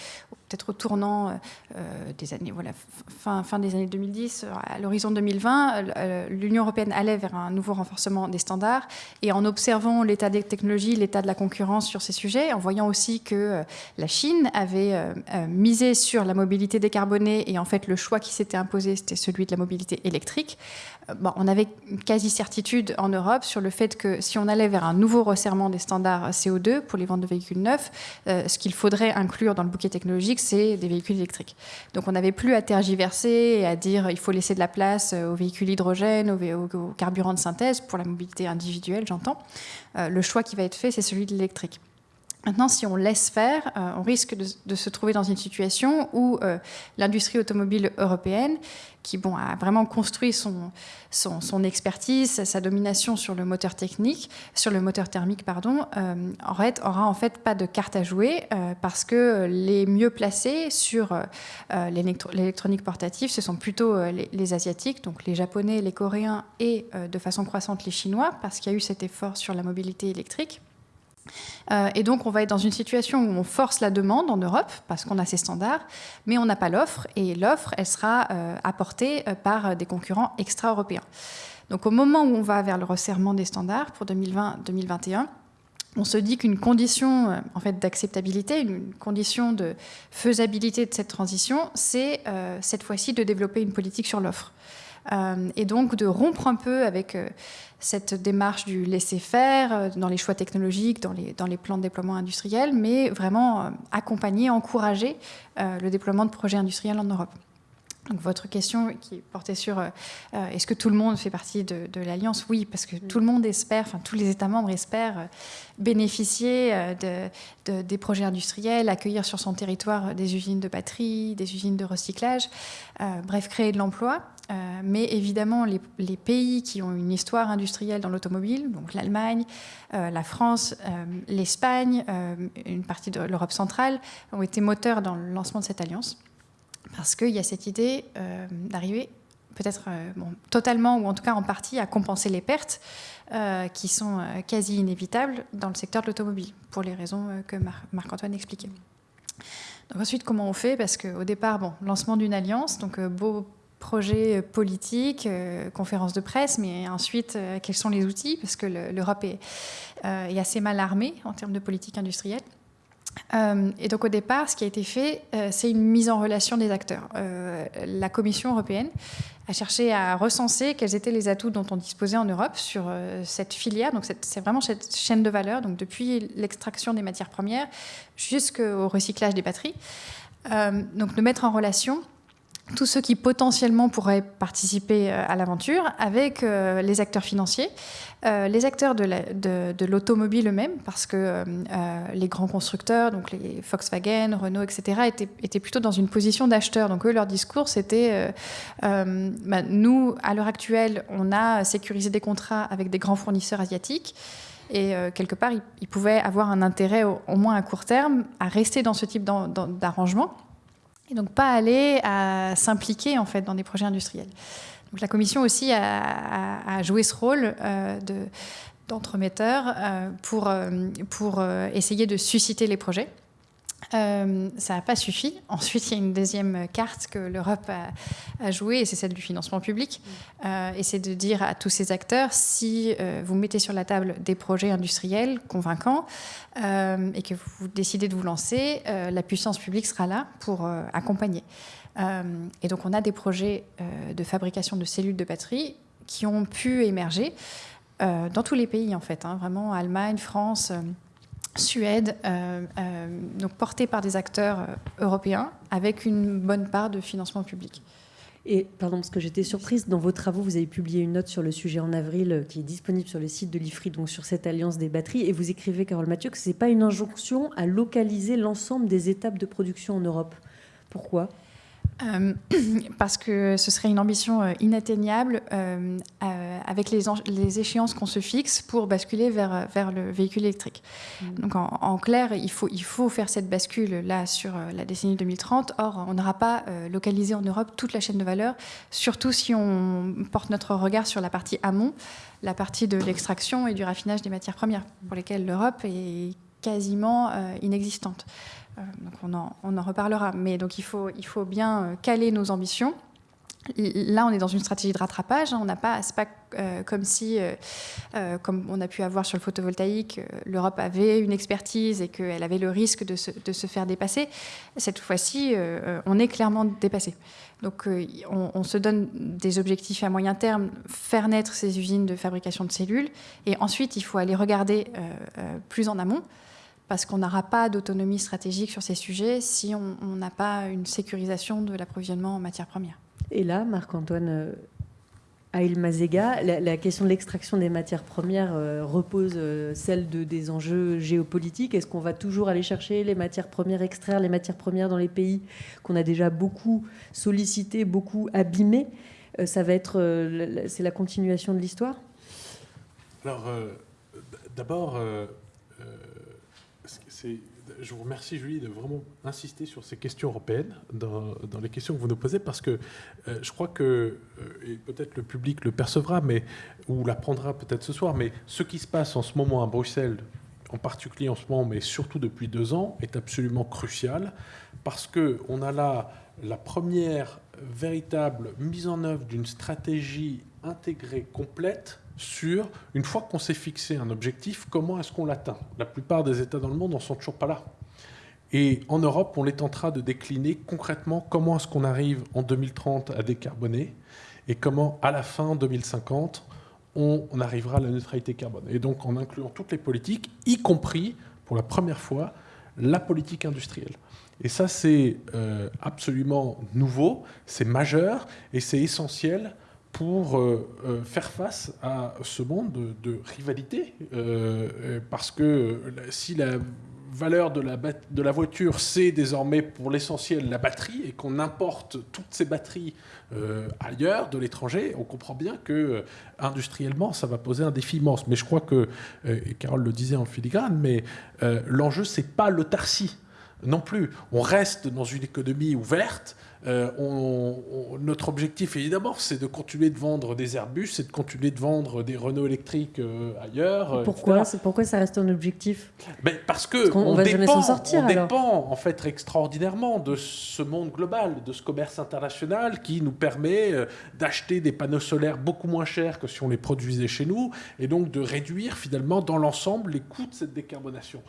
peut-être au tournant euh, euh, des années, voilà, fin, fin des années 2010, à l'horizon 2020, euh, l'Union européenne allait vers un nouveau renforcement des standards. Et en observant l'état des technologies, l'état de la concurrence sur ces sujets, en voyant aussi que la Chine avait misé sur la mobilité décarbonée et en fait le choix qui s'était imposé, c'était celui de la mobilité électrique, on avait quasi-certitude en Europe sur le fait que si on allait vers un nouveau resserrement des standards CO2 pour les ventes de véhicules neufs, ce qu'il faudrait inclure dans le bouquet technologique, c'est des véhicules électriques. Donc on n'avait plus à tergiverser et à dire il faut laisser de la place aux véhicules hydrogène, aux, carburants de synthèse, pour la mobilité individuelle, j'entends. Euh, le choix qui va être fait, c'est celui de l'électrique. Maintenant, si on laisse faire, euh, on risque de, se trouver dans une situation où euh, l'industrie automobile européenne, qui bon, a vraiment construit son, expertise, sa domination sur le moteur technique, sur le moteur thermique, pardon, euh, aura en fait pas de carte à jouer parce que les mieux placés sur l'électronique portative, ce sont plutôt les, asiatiques, donc les japonais, les coréens et de façon croissante les chinois, parce qu'il y a eu cet effort sur la mobilité électrique. Euh, et donc, on va être dans une situation où on force la demande en Europe, parce qu'on a ces standards, mais on n'a pas l'offre, et l'offre, elle sera euh, apportée euh, par des concurrents extra-européens. Donc, au moment où on va vers le resserrement des standards pour 2020-2021, on se dit qu'une condition en fait, d'acceptabilité, une condition de faisabilité de cette transition, c'est cette fois-ci de développer une politique sur l'offre. Et donc de rompre un peu avec cette démarche du laisser-faire dans les choix technologiques, dans les, dans les plans de déploiement industriel, mais vraiment accompagner, encourager le déploiement de projets industriels en Europe. Donc votre question qui portait sur euh, euh, est-ce que tout le monde fait partie de, l'Alliance? Oui, parce que tout le monde espère, enfin tous les États membres espèrent euh, bénéficier de, des projets industriels, accueillir sur son territoire des usines de batterie, des usines de recyclage, bref, créer de l'emploi. Mais évidemment, les, pays qui ont une histoire industrielle dans l'automobile, donc l'Allemagne, la France, l'Espagne, une partie de l'Europe centrale, ont été moteurs dans le lancement de cette alliance parce qu'il y a cette idée euh, d'arriver peut-être euh, totalement ou en tout cas en partie à compenser les pertes euh, qui sont quasi inévitables dans le secteur de l'automobile, pour les raisons que Marc-Antoine expliquait. Donc ensuite, comment on fait? Parce qu'au départ, bon, lancement d'une alliance, donc beau projet politique, conférence de presse, mais ensuite, quels sont les outils? Parce que l'Europe est, est, assez mal armée en termes de politique industrielle. Euh, et donc au départ, ce qui a été fait, euh, c'est une mise en relation des acteurs. Euh, la Commission européenne a cherché à recenser quels étaient les atouts dont on disposait en Europe sur cette filière. Donc c'est vraiment cette chaîne de valeur, donc depuis l'extraction des matières premières jusqu'au recyclage des batteries. donc de mettre en relation tous ceux qui potentiellement pourraient participer euh, à l'aventure avec euh, les acteurs financiers, euh, les acteurs de l'automobile eux-mêmes, parce que les grands constructeurs, donc les Volkswagen, Renault, etc., étaient, plutôt dans une position d'acheteur. Donc eux, leur discours, c'était bah, nous, à l'heure actuelle, on a sécurisé des contrats avec des grands fournisseurs asiatiques. Et quelque part, ils, pouvaient avoir un intérêt, au, moins à court terme, à rester dans ce type d'arrangement et donc pas aller à s'impliquer en fait dans des projets industriels. La Commission aussi a, joué ce rôle euh, d'entremetteur euh, pour, euh, pour essayer de susciter les projets. Euh, ça n'a pas suffi. Ensuite, il y a une deuxième carte que l'Europe a, jouée, et c'est celle du financement public. Euh, et c'est de dire à tous ces acteurs, si euh, vous mettez sur la table des projets industriels convaincants et que vous décidez de vous lancer, la puissance publique sera là pour accompagner. et donc, on a des projets de fabrication de cellules de batterie qui ont pu émerger dans tous les pays, en fait, hein, vraiment Allemagne, France. Suède, euh, euh, donc porté par des acteurs euh, européens, avec une bonne part de financement public. Et pardon, parce que j'étais surprise, dans vos travaux, vous avez publié une note sur le sujet en avril qui est disponible sur le site de l'IFRI, donc sur cette alliance des batteries, et vous écrivez, Carole Mathieu, que ce n'est pas une injonction à localiser l'ensemble des étapes de production en Europe. Pourquoi? Euh, parce que ce serait une ambition euh, inatteignable euh, avec les, les échéances qu'on se fixe pour basculer vers, vers le véhicule électrique. Mm. Donc en, clair, il faut, il faut faire cette bascule là sur la décennie 2030. Or, on n'aura pas localisé en Europe toute la chaîne de valeur, surtout si on porte notre regard sur la partie amont, la partie de l'extraction et du raffinage des matières premières, pour lesquelles l'Europe est quasiment inexistante. Euh, donc on en, reparlera. Mais donc il faut, bien euh, caler nos ambitions. Là, on est dans une stratégie de rattrapage. Hein. On n'a pas, c'est pas euh, comme si, comme on a pu avoir sur le photovoltaïque, l'Europe avait une expertise et qu'elle avait le risque de se, faire dépasser. Cette fois-ci, on est clairement dépassé. Donc, on, on, se donne des objectifs à moyen terme, faire naître ces usines de fabrication de cellules, et ensuite, il faut aller regarder plus en amont parce qu'on n'aura pas d'autonomie stratégique sur ces sujets si on n'a pas une sécurisation de l'approvisionnement en matières premières. Et là, Marc-Antoine euh, Aïl Mazega, la, question de l'extraction des matières premières euh, repose euh, celle de, des enjeux géopolitiques. Est-ce qu'on va toujours aller chercher les matières premières, extraire les matières premières dans les pays qu'on a déjà beaucoup sollicités, beaucoup abîmés? Ça va être, c'est la continuation de l'histoire? Alors, d'abord je vous remercie, Julie, de vraiment insister sur ces questions européennes dans, les questions que vous nous posez, parce que euh, je crois que, euh, et peut-être le public le percevra, ou l'apprendra peut-être ce soir, mais ce qui se passe en ce moment à Bruxelles, en particulier en ce moment, mais surtout depuis deux ans, est absolument crucial, parce qu'on a là la première véritable mise en œuvre d'une stratégie intégrée complète sur, une fois qu'on s'est fixé un objectif, comment est-ce qu'on l'atteint? La plupart des États dans le monde n'en sont toujours pas là. Et en Europe, on est en train de décliner concrètement comment est-ce qu'on arrive en 2030 à décarboner et comment, à la fin 2050, on, arrivera à la neutralité carbone. Et donc en incluant toutes les politiques, y compris, pour la première fois, la politique industrielle. Et ça, c'est euh, absolument nouveau, c'est majeur et c'est essentiel pour euh, euh, faire face à ce monde de, rivalité. parce que si la valeur de la, de la voiture, c'est désormais pour l'essentiel la batterie, et qu'on importe toutes ces batteries ailleurs, de l'étranger, on comprend bien que industriellement, ça va poser un défi immense. Mais je crois que, et Carole le disait en filigrane, mais l'enjeu, c'est pas l'autarcie non plus. On reste dans une économie ouverte euh, on, notre objectif, évidemment, c'est de continuer de vendre des Airbus, c'est de continuer de vendre des Renault électriques euh, ailleurs. Euh, pourquoi, pourquoi ça reste un objectif? Ben, Parce que on, va dépend, s'en sortir, on dépend en fait extraordinairement de ce monde global, de ce commerce international qui nous permet d'acheter des panneaux solaires beaucoup moins chers que si on les produisait chez nous, et donc de réduire finalement dans l'ensemble les coûts de cette décarbonation.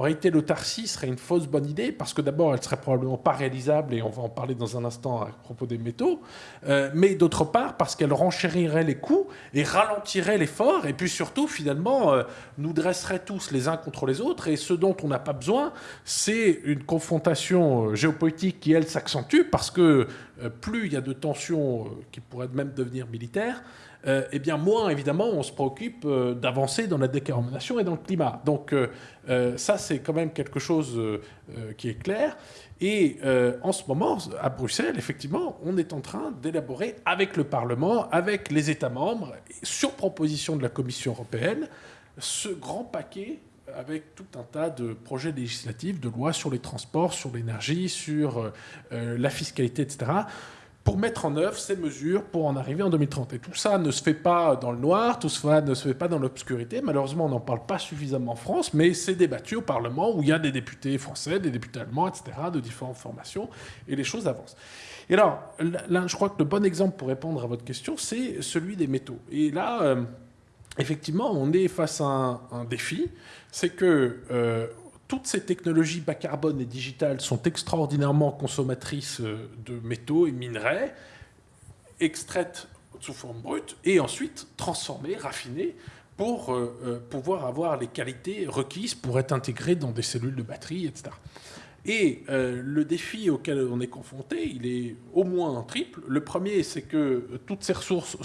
En réalité, l'autarcie serait une fausse bonne idée parce que d'abord, elle serait probablement pas réalisable et on va en parler dans un instant à propos des métaux, euh, mais d'autre part parce qu'elle renchérirait les coûts et ralentirait l'effort et puis surtout, finalement, euh, nous dresserait tous les uns contre les autres et ce dont on n'a pas besoin, c'est une confrontation euh, géopolitique qui, elle, s'accentue parce que plus il y a de tensions qui pourraient même devenir militaires, euh, eh bien moins évidemment on se préoccupe euh, d'avancer dans la décarbonation et dans le climat. Donc euh, ça c'est quand même quelque chose qui est clair. Et en ce moment, à Bruxelles, effectivement, on est en train d'élaborer avec le Parlement, avec les États membres, sur proposition de la Commission européenne, ce grand paquet avec tout un tas de projets législatifs, de lois sur les transports, sur l'énergie, sur la fiscalité, etc pour mettre en œuvre ces mesures pour en arriver en 2030. Et tout ça ne se fait pas dans le noir, tout ça ne se fait pas dans l'obscurité. Malheureusement, on n'en parle pas suffisamment en France, mais c'est débattu au Parlement où il y a des députés français, des députés allemands, etc., de différentes formations, et les choses avancent. Et alors, là, je crois que le bon exemple pour répondre à votre question, c'est celui des métaux. Et là, euh, effectivement, on est face à un, défi, c'est que euh, toutes ces technologies bas carbone et digitales sont extraordinairement consommatrices euh, de métaux et minerais, extraites sous forme brute et ensuite transformées, raffinées pour euh, euh, pouvoir avoir les qualités requises pour être intégrées dans des cellules de batterie, etc. Et le défi auquel on est confronté, il est au moins triple. Le premier, c'est que toutes ces ressources,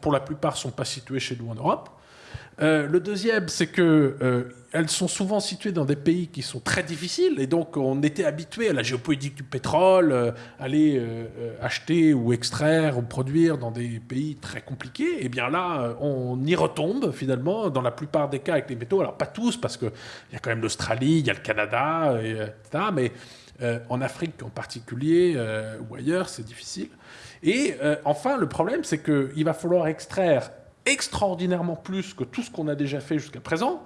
pour la plupart, ne sont pas situées chez nous en Europe. Euh, le deuxième, c'est que euh, elles sont souvent situées dans des pays qui sont très difficiles, et donc on était habitué à la géopolitique du pétrole, euh, aller acheter ou extraire ou produire dans des pays très compliqués. Et bien là, on y retombe finalement dans la plupart des cas avec les métaux. Alors pas tous, parce qu'il y a quand même l'Australie, il y a le Canada, etc. Mais en Afrique en particulier ou ailleurs, c'est difficile. Et enfin, le problème, c'est qu'il va falloir extraire extraordinairement plus que tout ce qu'on a déjà fait jusqu'à présent,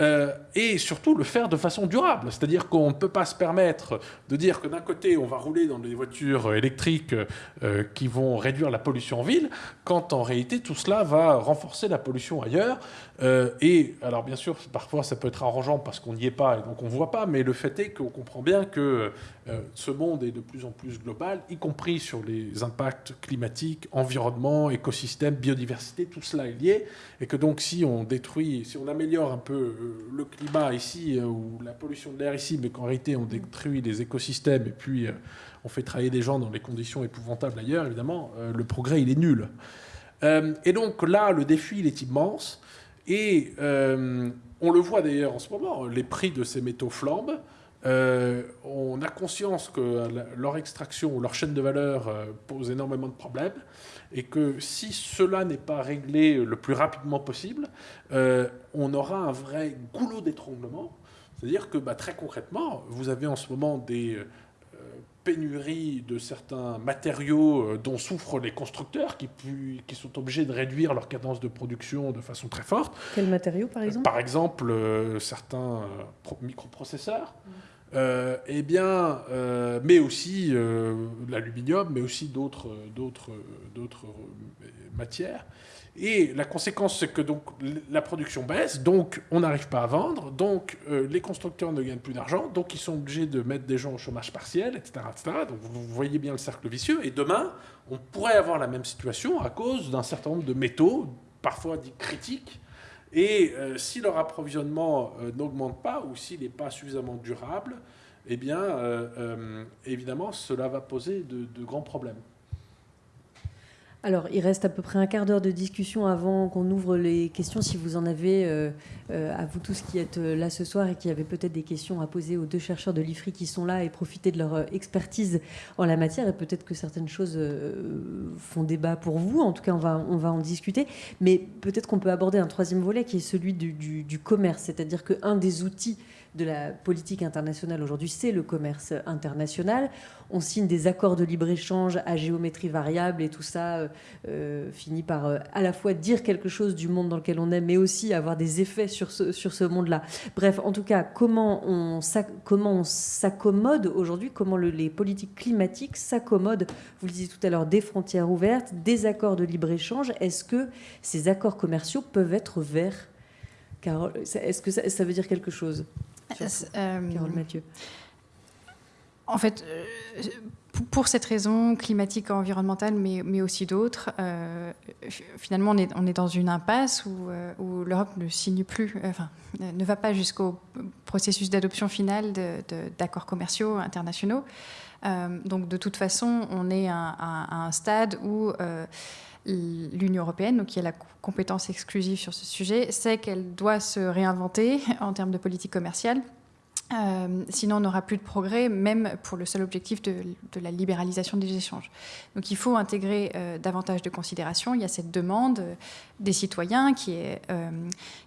euh, et surtout le faire de façon durable. C'est-à-dire qu'on ne peut pas se permettre de dire que d'un côté, on va rouler dans des voitures électriques euh, qui vont réduire la pollution en ville, quand en réalité, tout cela va renforcer la pollution ailleurs. Euh, et alors, bien sûr, parfois, ça peut être arrangeant parce qu'on n'y est pas et donc on ne voit pas, mais le fait est qu'on comprend bien que ce monde est de plus en plus global, y compris sur les impacts climatiques, environnement, écosystème, biodiversité, tout cela est lié, et que donc si on détruit, si on améliore un peu le climat ici, euh, ou la pollution de l'air ici, mais qu'en réalité on détruit les écosystèmes et puis euh, on fait travailler des gens dans des conditions épouvantables ailleurs, évidemment, euh, le progrès il est nul. et donc là, le défi il est immense. Et on le voit d'ailleurs en ce moment, les prix de ces métaux flambent. on a conscience que leur extraction ou leur chaîne de valeur pose énormément de problèmes et que si cela n'est pas réglé le plus rapidement possible, euh, on aura un vrai goulot d'étranglement. C'est-à-dire que bah, très concrètement, vous avez en ce moment des euh, pénuries de certains matériaux euh, dont souffrent les constructeurs qui, qui, sont obligés de réduire leur cadence de production de façon très forte. Quels matériaux par exemple? Par exemple, certains microprocesseurs. eh bien, mais aussi l'aluminium, mais aussi d'autres matières. Et la conséquence, c'est que la production baisse, donc on n'arrive pas à vendre, donc euh, les constructeurs ne gagnent plus d'argent, donc ils sont obligés de mettre des gens au chômage partiel, etc., etc. Donc vous voyez bien le cercle vicieux. Et demain, on pourrait avoir la même situation à cause d'un certain nombre de métaux, parfois dits critiques. Et euh, si leur approvisionnement euh, n'augmente pas ou s'il n'est pas suffisamment durable, eh bien, évidemment, cela va poser de grands problèmes. Alors, il reste à peu près un quart d'heure de discussion avant qu'on ouvre les questions. Si vous en avez, euh, euh, à vous tous qui êtes euh, là ce soir et qui avez peut-être des questions à poser aux deux chercheurs de l'IFRI qui sont là et profiter de leur expertise en la matière. Et peut-être que certaines choses font débat pour vous. En tout cas, on va, on va en discuter. Mais peut-être qu'on peut aborder un troisième volet qui est celui du, du commerce. C'est-à-dire qu'un des outils de la politique internationale aujourd'hui, c'est le commerce international. On signe des accords de libre-échange à géométrie variable et tout ça euh, euh, finit par euh, à la fois dire quelque chose du monde dans lequel on est, mais aussi avoir des effets sur ce, sur ce monde-là. Bref, en tout cas, comment on, comment on s'accommode aujourd'hui, comment les politiques climatiques s'accommodent, vous le disiez tout à l'heure, des frontières ouvertes, des accords de libre-échange. Est-ce que ces accords commerciaux peuvent être verts? Est-ce que ça, veut dire quelque chose? Euh, Carole Mathieu. En fait, euh, pour cette raison climatique, environnementale, mais, mais aussi d'autres, euh, finalement, on est, on est, dans une impasse où, où l'Europe ne signe plus, enfin, ne va pas jusqu'au processus d'adoption finale d'accords commerciaux internationaux. donc, de toute façon, on est à, un stade où l'Union européenne, qui a la compétence exclusive sur ce sujet, sait qu'elle doit se réinventer en termes de politique commerciale. Euh, sinon, on n'aura plus de progrès, même pour le seul objectif de, la libéralisation des échanges. Donc, il faut intégrer euh, davantage de considérations. Il y a cette demande des citoyens qui est, euh,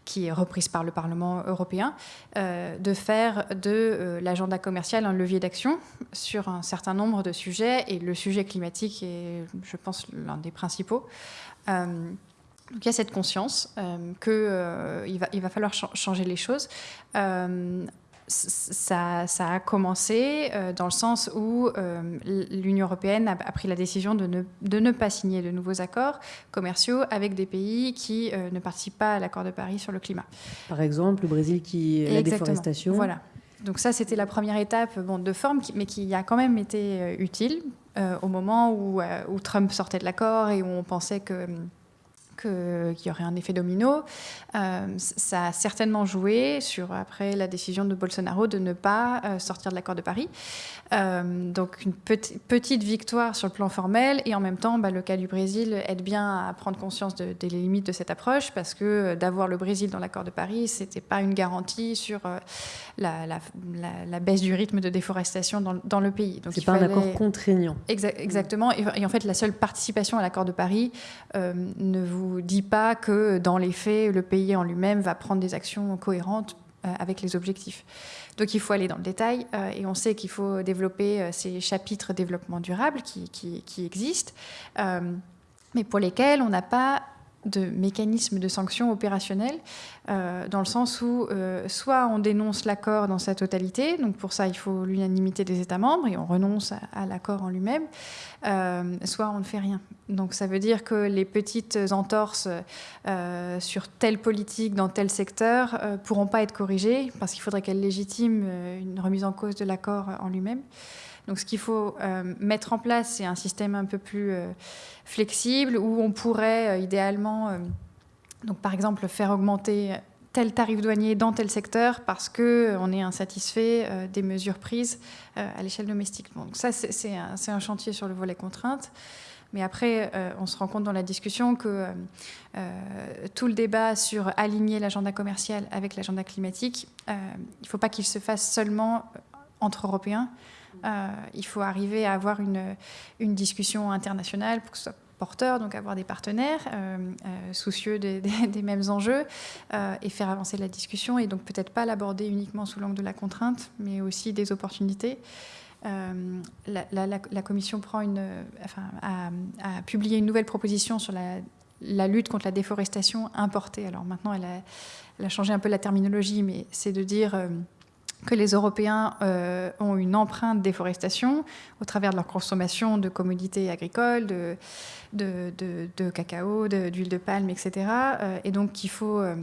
qui est reprise par le Parlement européen de faire de l'agenda commercial un levier d'action sur un certain nombre de sujets, et le sujet climatique est, je pense, l'un des principaux. Donc il y a cette conscience qu'il va, il va falloir changer les choses ça, a commencé euh, dans le sens où euh, l'Union européenne a, pris la décision de ne, de ne, pas signer de nouveaux accords commerciaux avec des pays qui euh, ne participent pas à l'accord de Paris sur le climat. Par exemple, le Brésil qui la déforestation. Voilà. Donc ça, c'était la première étape bon, de forme, mais qui a quand même été utile au moment où, où, Trump sortait de l'accord et où on pensait que qu'il y aurait un effet domino. Euh, ça a certainement joué sur après la décision de Bolsonaro de ne pas euh, sortir de l'accord de Paris. Euh, donc une petite victoire sur le plan formel et en même temps, bah, le cas du Brésil aide bien à prendre conscience des limites de cette approche parce que d'avoir le Brésil dans l'accord de Paris, c'était pas une garantie sur la, la, baisse du rythme de déforestation dans, dans le pays. Donc c'est pas un accord contraignant. exactement. Et, et, en fait, la seule participation à l'accord de Paris ne vous dit pas que dans les faits, le pays en lui-même va prendre des actions cohérentes euh, avec les objectifs. Donc il faut aller dans le détail euh, et on sait qu'il faut développer euh, ces chapitres développement durable qui, qui existent, mais pour lesquels on n'a pas de mécanismes de sanctions opérationnels, euh, dans le sens où euh, soit on dénonce l'accord dans sa totalité, donc pour ça il faut l'unanimité des États membres et on renonce à, l'accord en lui-même, euh, soit on ne fait rien. Donc ça veut dire que les petites entorses sur telle politique dans tel secteur pourront pas être corrigées parce qu'il faudrait qu'elles légitiment une remise en cause de l'accord en lui-même. Donc ce qu'il faut euh, mettre en place, c'est un système un peu plus euh, flexible où on pourrait euh, idéalement, donc par exemple, faire augmenter tel tarif douanier dans tel secteur parce qu'on est insatisfait des mesures prises à l'échelle domestique. Donc ça, c'est un, un, chantier sur le volet contrainte. Mais après, on se rend compte dans la discussion que tout le débat sur aligner l'agenda commercial avec l'agenda climatique, il ne faut pas qu'il se fasse seulement entre Européens. Euh, il faut arriver à avoir une, discussion internationale pour que ce soit porteur, donc avoir des partenaires euh, euh, soucieux des, mêmes enjeux et faire avancer la discussion et donc peut-être pas l'aborder uniquement sous l'angle de la contrainte, mais aussi des opportunités. La, Commission prend une, enfin, a, publié une nouvelle proposition sur la, lutte contre la déforestation importée. Alors maintenant, elle a, changé un peu la terminologie, mais c'est de dire que les Européens euh, ont une empreinte déforestation au travers de leur consommation de commodités agricoles, de, cacao, d'huile de, palme, etc. Euh, et donc il faut euh,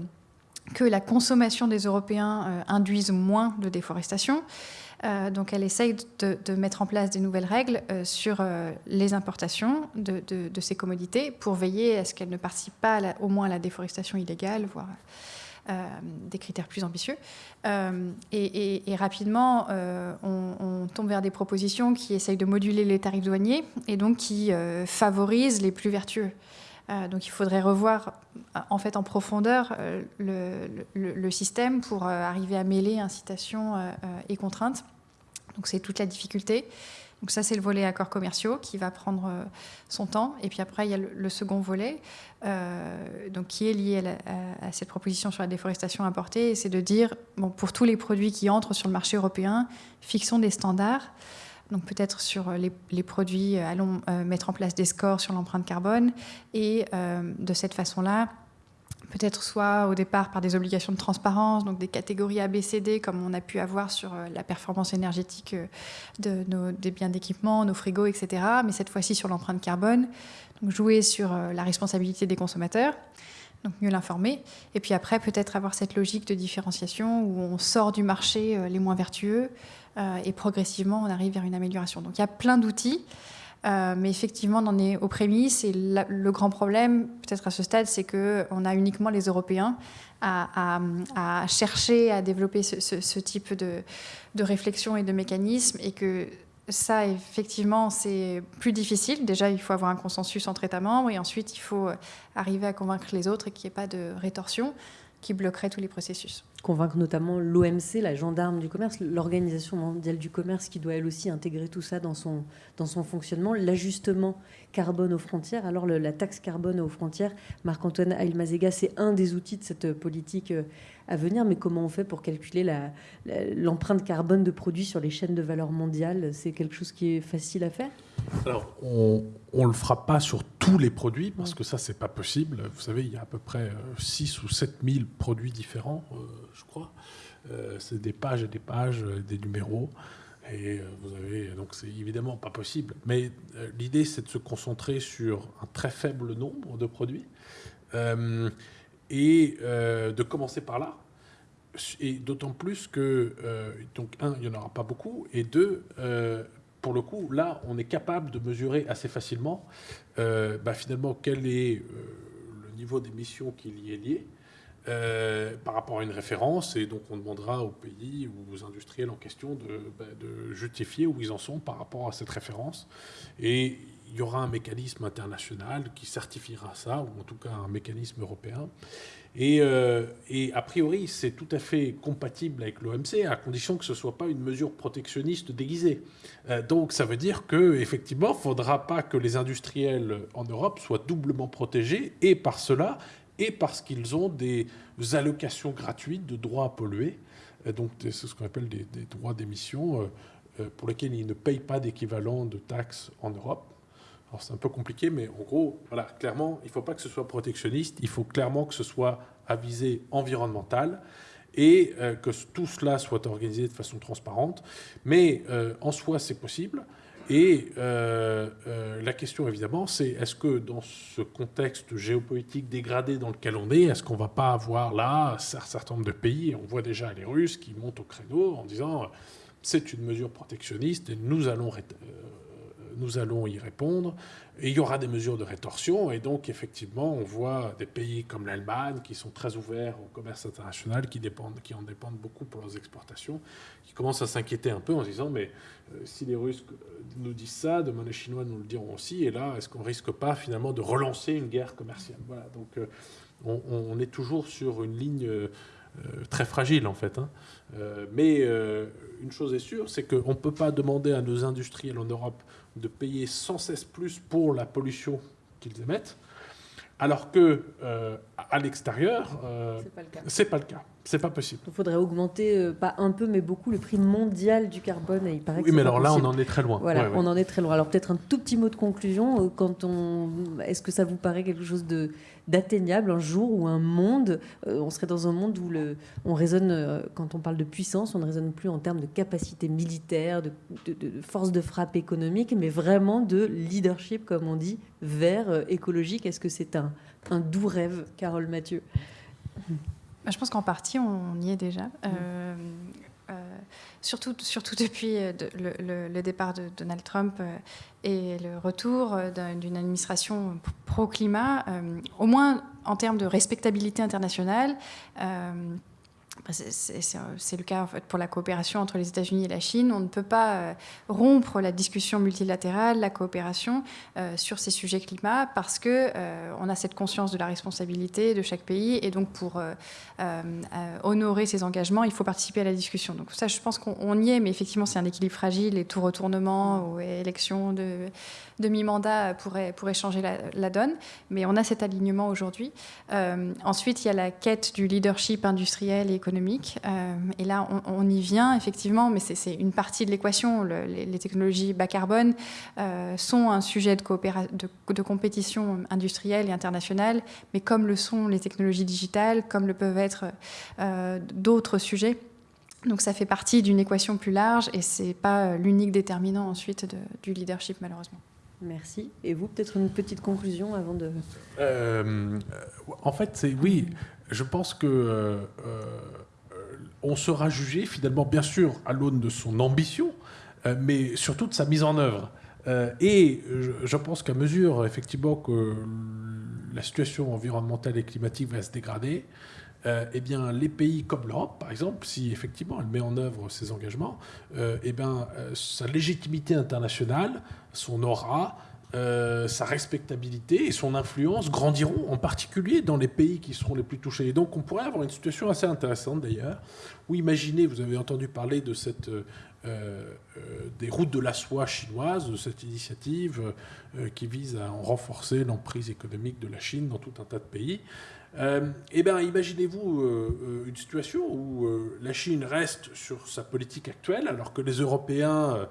que la consommation des Européens induise moins de déforestation. donc elle essaye de, mettre en place des nouvelles règles sur les importations de, ces commodités pour veiller à ce qu'elles ne participent pas au moins à la déforestation illégale, voire des critères plus ambitieux. Euh, et, rapidement, euh, on, tombe vers des propositions qui essayent de moduler les tarifs douaniers et donc qui favorisent les plus vertueux. donc il faudrait revoir en fait en profondeur le, système pour arriver à mêler incitation et contrainte. Donc c'est toute la difficulté. Donc ça, c'est le volet accords commerciaux qui va prendre euh, son temps. Et puis après, il y a le, second volet, euh, donc qui est lié à, cette proposition sur la déforestation importée. C'est de dire, bon, pour tous les produits qui entrent sur le marché européen, fixons des standards. Donc peut-être sur les, produits, allons euh, mettre en place des scores sur l'empreinte carbone. Et de cette façon-là, peut-être soit au départ par des obligations de transparence, donc des catégories ABCD comme on a pu avoir sur euh, la performance énergétique euh, des biens d'équipement, nos frigos, etc. Mais cette fois-ci sur l'empreinte carbone, donc jouer sur euh, la responsabilité des consommateurs, donc mieux l'informer. Et puis après, peut-être avoir cette logique de différenciation où on sort du marché les moins vertueux et progressivement on arrive vers une amélioration. Donc il y a plein d'outils. Euh, mais effectivement, on en est aux prémices. Et le grand problème, peut-être à ce stade, c'est qu'on a uniquement les Européens à, chercher à développer ce, type de, réflexion et de mécanisme. Et que ça, effectivement, c'est plus difficile. Déjà, il faut avoir un consensus entre États membres. Et ensuite, il faut arriver à convaincre les autres et qu'il n'y ait pas de rétorsion qui bloquerait tous les processus. Convaincre notamment l'OMC, la gendarme du commerce, l'Organisation mondiale du commerce, qui doit elle aussi intégrer tout ça dans son, dans son fonctionnement, l'ajustement carbone aux frontières. Alors la taxe carbone aux frontières, Marc-Antoine Ailmazega, c'est un des outils de cette politique euh, à venir, mais comment on fait pour calculer l'empreinte carbone de produits sur les chaînes de valeur mondiale C'est quelque chose qui est facile à faire? Alors, on ne le fera pas sur tous les produits, parce que ça, c'est pas possible. Vous savez, il y a à peu près 6 euh, ou 7 000 produits différents, euh, je crois. Euh, c'est des pages et des pages, des numéros. Et vous avez, donc c'est évidemment pas possible. Mais l'idée, c'est de se concentrer sur un très faible nombre de produits et euh, de commencer par là. Et d'autant plus que, euh, donc, un, il n'y en aura pas beaucoup, et deux, euh, pour le coup, là, on est capable de mesurer assez facilement, bah, finalement, quel est le niveau d'émission qui y est lié. par rapport à une référence, et donc on demandera aux pays ou aux industriels en question de, bah, de, justifier où ils en sont par rapport à cette référence. Et il y aura un mécanisme international qui certifiera ça, ou en tout cas un mécanisme européen. Et, euh, a priori, c'est tout à fait compatible avec l'OMC, à condition que ce ne soit pas une mesure protectionniste déguisée. Euh, donc ça veut dire qu'effectivement, il ne faudra pas que les industriels en Europe soient doublement protégés, et par cela, et parce qu'ils ont des allocations gratuites de droits à polluer. Euh, donc c'est ce qu'on appelle des, des droits d'émission pour lesquels ils ne payent pas d'équivalent de taxes en Europe. Alors c'est un peu compliqué, mais en gros, voilà, clairement, il ne faut pas que ce soit protectionniste, il faut clairement que ce soit à visée environnementale et euh, que tout cela soit organisé de façon transparente. Mais euh, en soi, c'est possible. Et euh, la question, évidemment, c'est est-ce que dans ce contexte géopolitique dégradé dans lequel on est, est-ce qu'on ne va pas avoir là un certain nombre de pays, on voit déjà les Russes qui montent au créneau en disant c'est une mesure protectionniste et nous allons nous allons y répondre. Et il y aura des mesures de rétorsion. Et donc, effectivement, on voit des pays comme l'Allemagne qui sont très ouverts au commerce international, qui, dépendent, qui en dépendent beaucoup pour leurs exportations, qui commencent à s'inquiéter un peu en se disant Mais euh, si les Russes euh, nous disent ça, demain les Chinois nous le diront aussi. Et là, est-ce qu'on risque pas finalement de relancer une guerre commerciale? Voilà. Donc, euh, on, est toujours sur une ligne. très fragile en fait. Hein. mais une chose est sûre, c'est qu'on ne peut pas demander à nos industriels en Europe de payer sans cesse plus pour la pollution qu'ils émettent, alors que euh, à l'extérieur, euh, c'est pas le cas. C'est pas possible. Il faudrait augmenter, euh, pas un peu, mais beaucoup, le prix mondial du carbone. Et il paraît oui, mais alors là, on en est très loin. Voilà, on en est très loin. Alors peut-être un tout petit mot de conclusion. Euh, quand on, est-ce que ça vous paraît quelque chose de d'atteignable un jour ou un monde? Euh, On serait dans un monde où le, on raisonne, quand on parle de puissance, on ne raisonne plus en termes de capacité militaire, de, de, force de frappe économique, mais vraiment de leadership, comme on dit, vers écologique. Est-ce que c'est un, un doux rêve, Carole Mathieu? Je pense qu'en partie, on y est déjà. Mm. Euh, euh, surtout, surtout depuis euh, le, départ de Donald Trump et le retour d'une administration pro-climat, au moins en termes de respectabilité internationale. Bah, c'est le cas en fait, pour la coopération entre les États-Unis et la Chine. On ne peut pas euh, rompre la discussion multilatérale, la coopération euh, sur ces sujets climat parce que euh, a cette conscience de la responsabilité de chaque pays et donc pour honorer ses engagements, il faut participer à la discussion. Donc ça, je pense qu'on y est, mais effectivement, c'est un équilibre fragile et tout retournement ou élection de demi-mandat pourrait, changer la, donne. Mais on a cet alignement aujourd'hui. ensuite, il y a la quête du leadership industriel et économique économique. Euh, et là, on, y vient, effectivement, mais c'est une partie de l'équation. les, technologies bas carbone euh, sont un sujet de, de, compétition industrielle et internationale, mais comme le sont les technologies digitales, comme le peuvent être euh, d'autres sujets. Donc ça fait partie d'une équation plus large et c'est pas l'unique déterminant ensuite du leadership malheureusement. Merci. Et vous, peut-être une petite conclusion avant de... en fait, c'est oui, je pense que euh, euh, on sera jugé finalement, bien sûr, à l'aune de son ambition, euh, mais surtout de sa mise en œuvre. et je, pense qu'à mesure, effectivement, que la situation environnementale et climatique va se dégrader, eh bien, les pays comme l'Europe, par exemple, si effectivement elle met en œuvre ses engagements, eh bien, sa légitimité internationale, son aura, euh, sa respectabilité et son influence grandiront, en particulier dans les pays qui seront les plus touchés. Et donc on pourrait avoir une situation assez intéressante d'ailleurs, où imaginez, vous avez entendu parler de cette, euh, euh, des routes de la soie chinoise, de cette initiative qui vise à renforcer l'emprise économique de la Chine dans tout un tas de pays. eh bien, imaginez-vous une situation où la Chine reste sur sa politique actuelle, alors que les Européens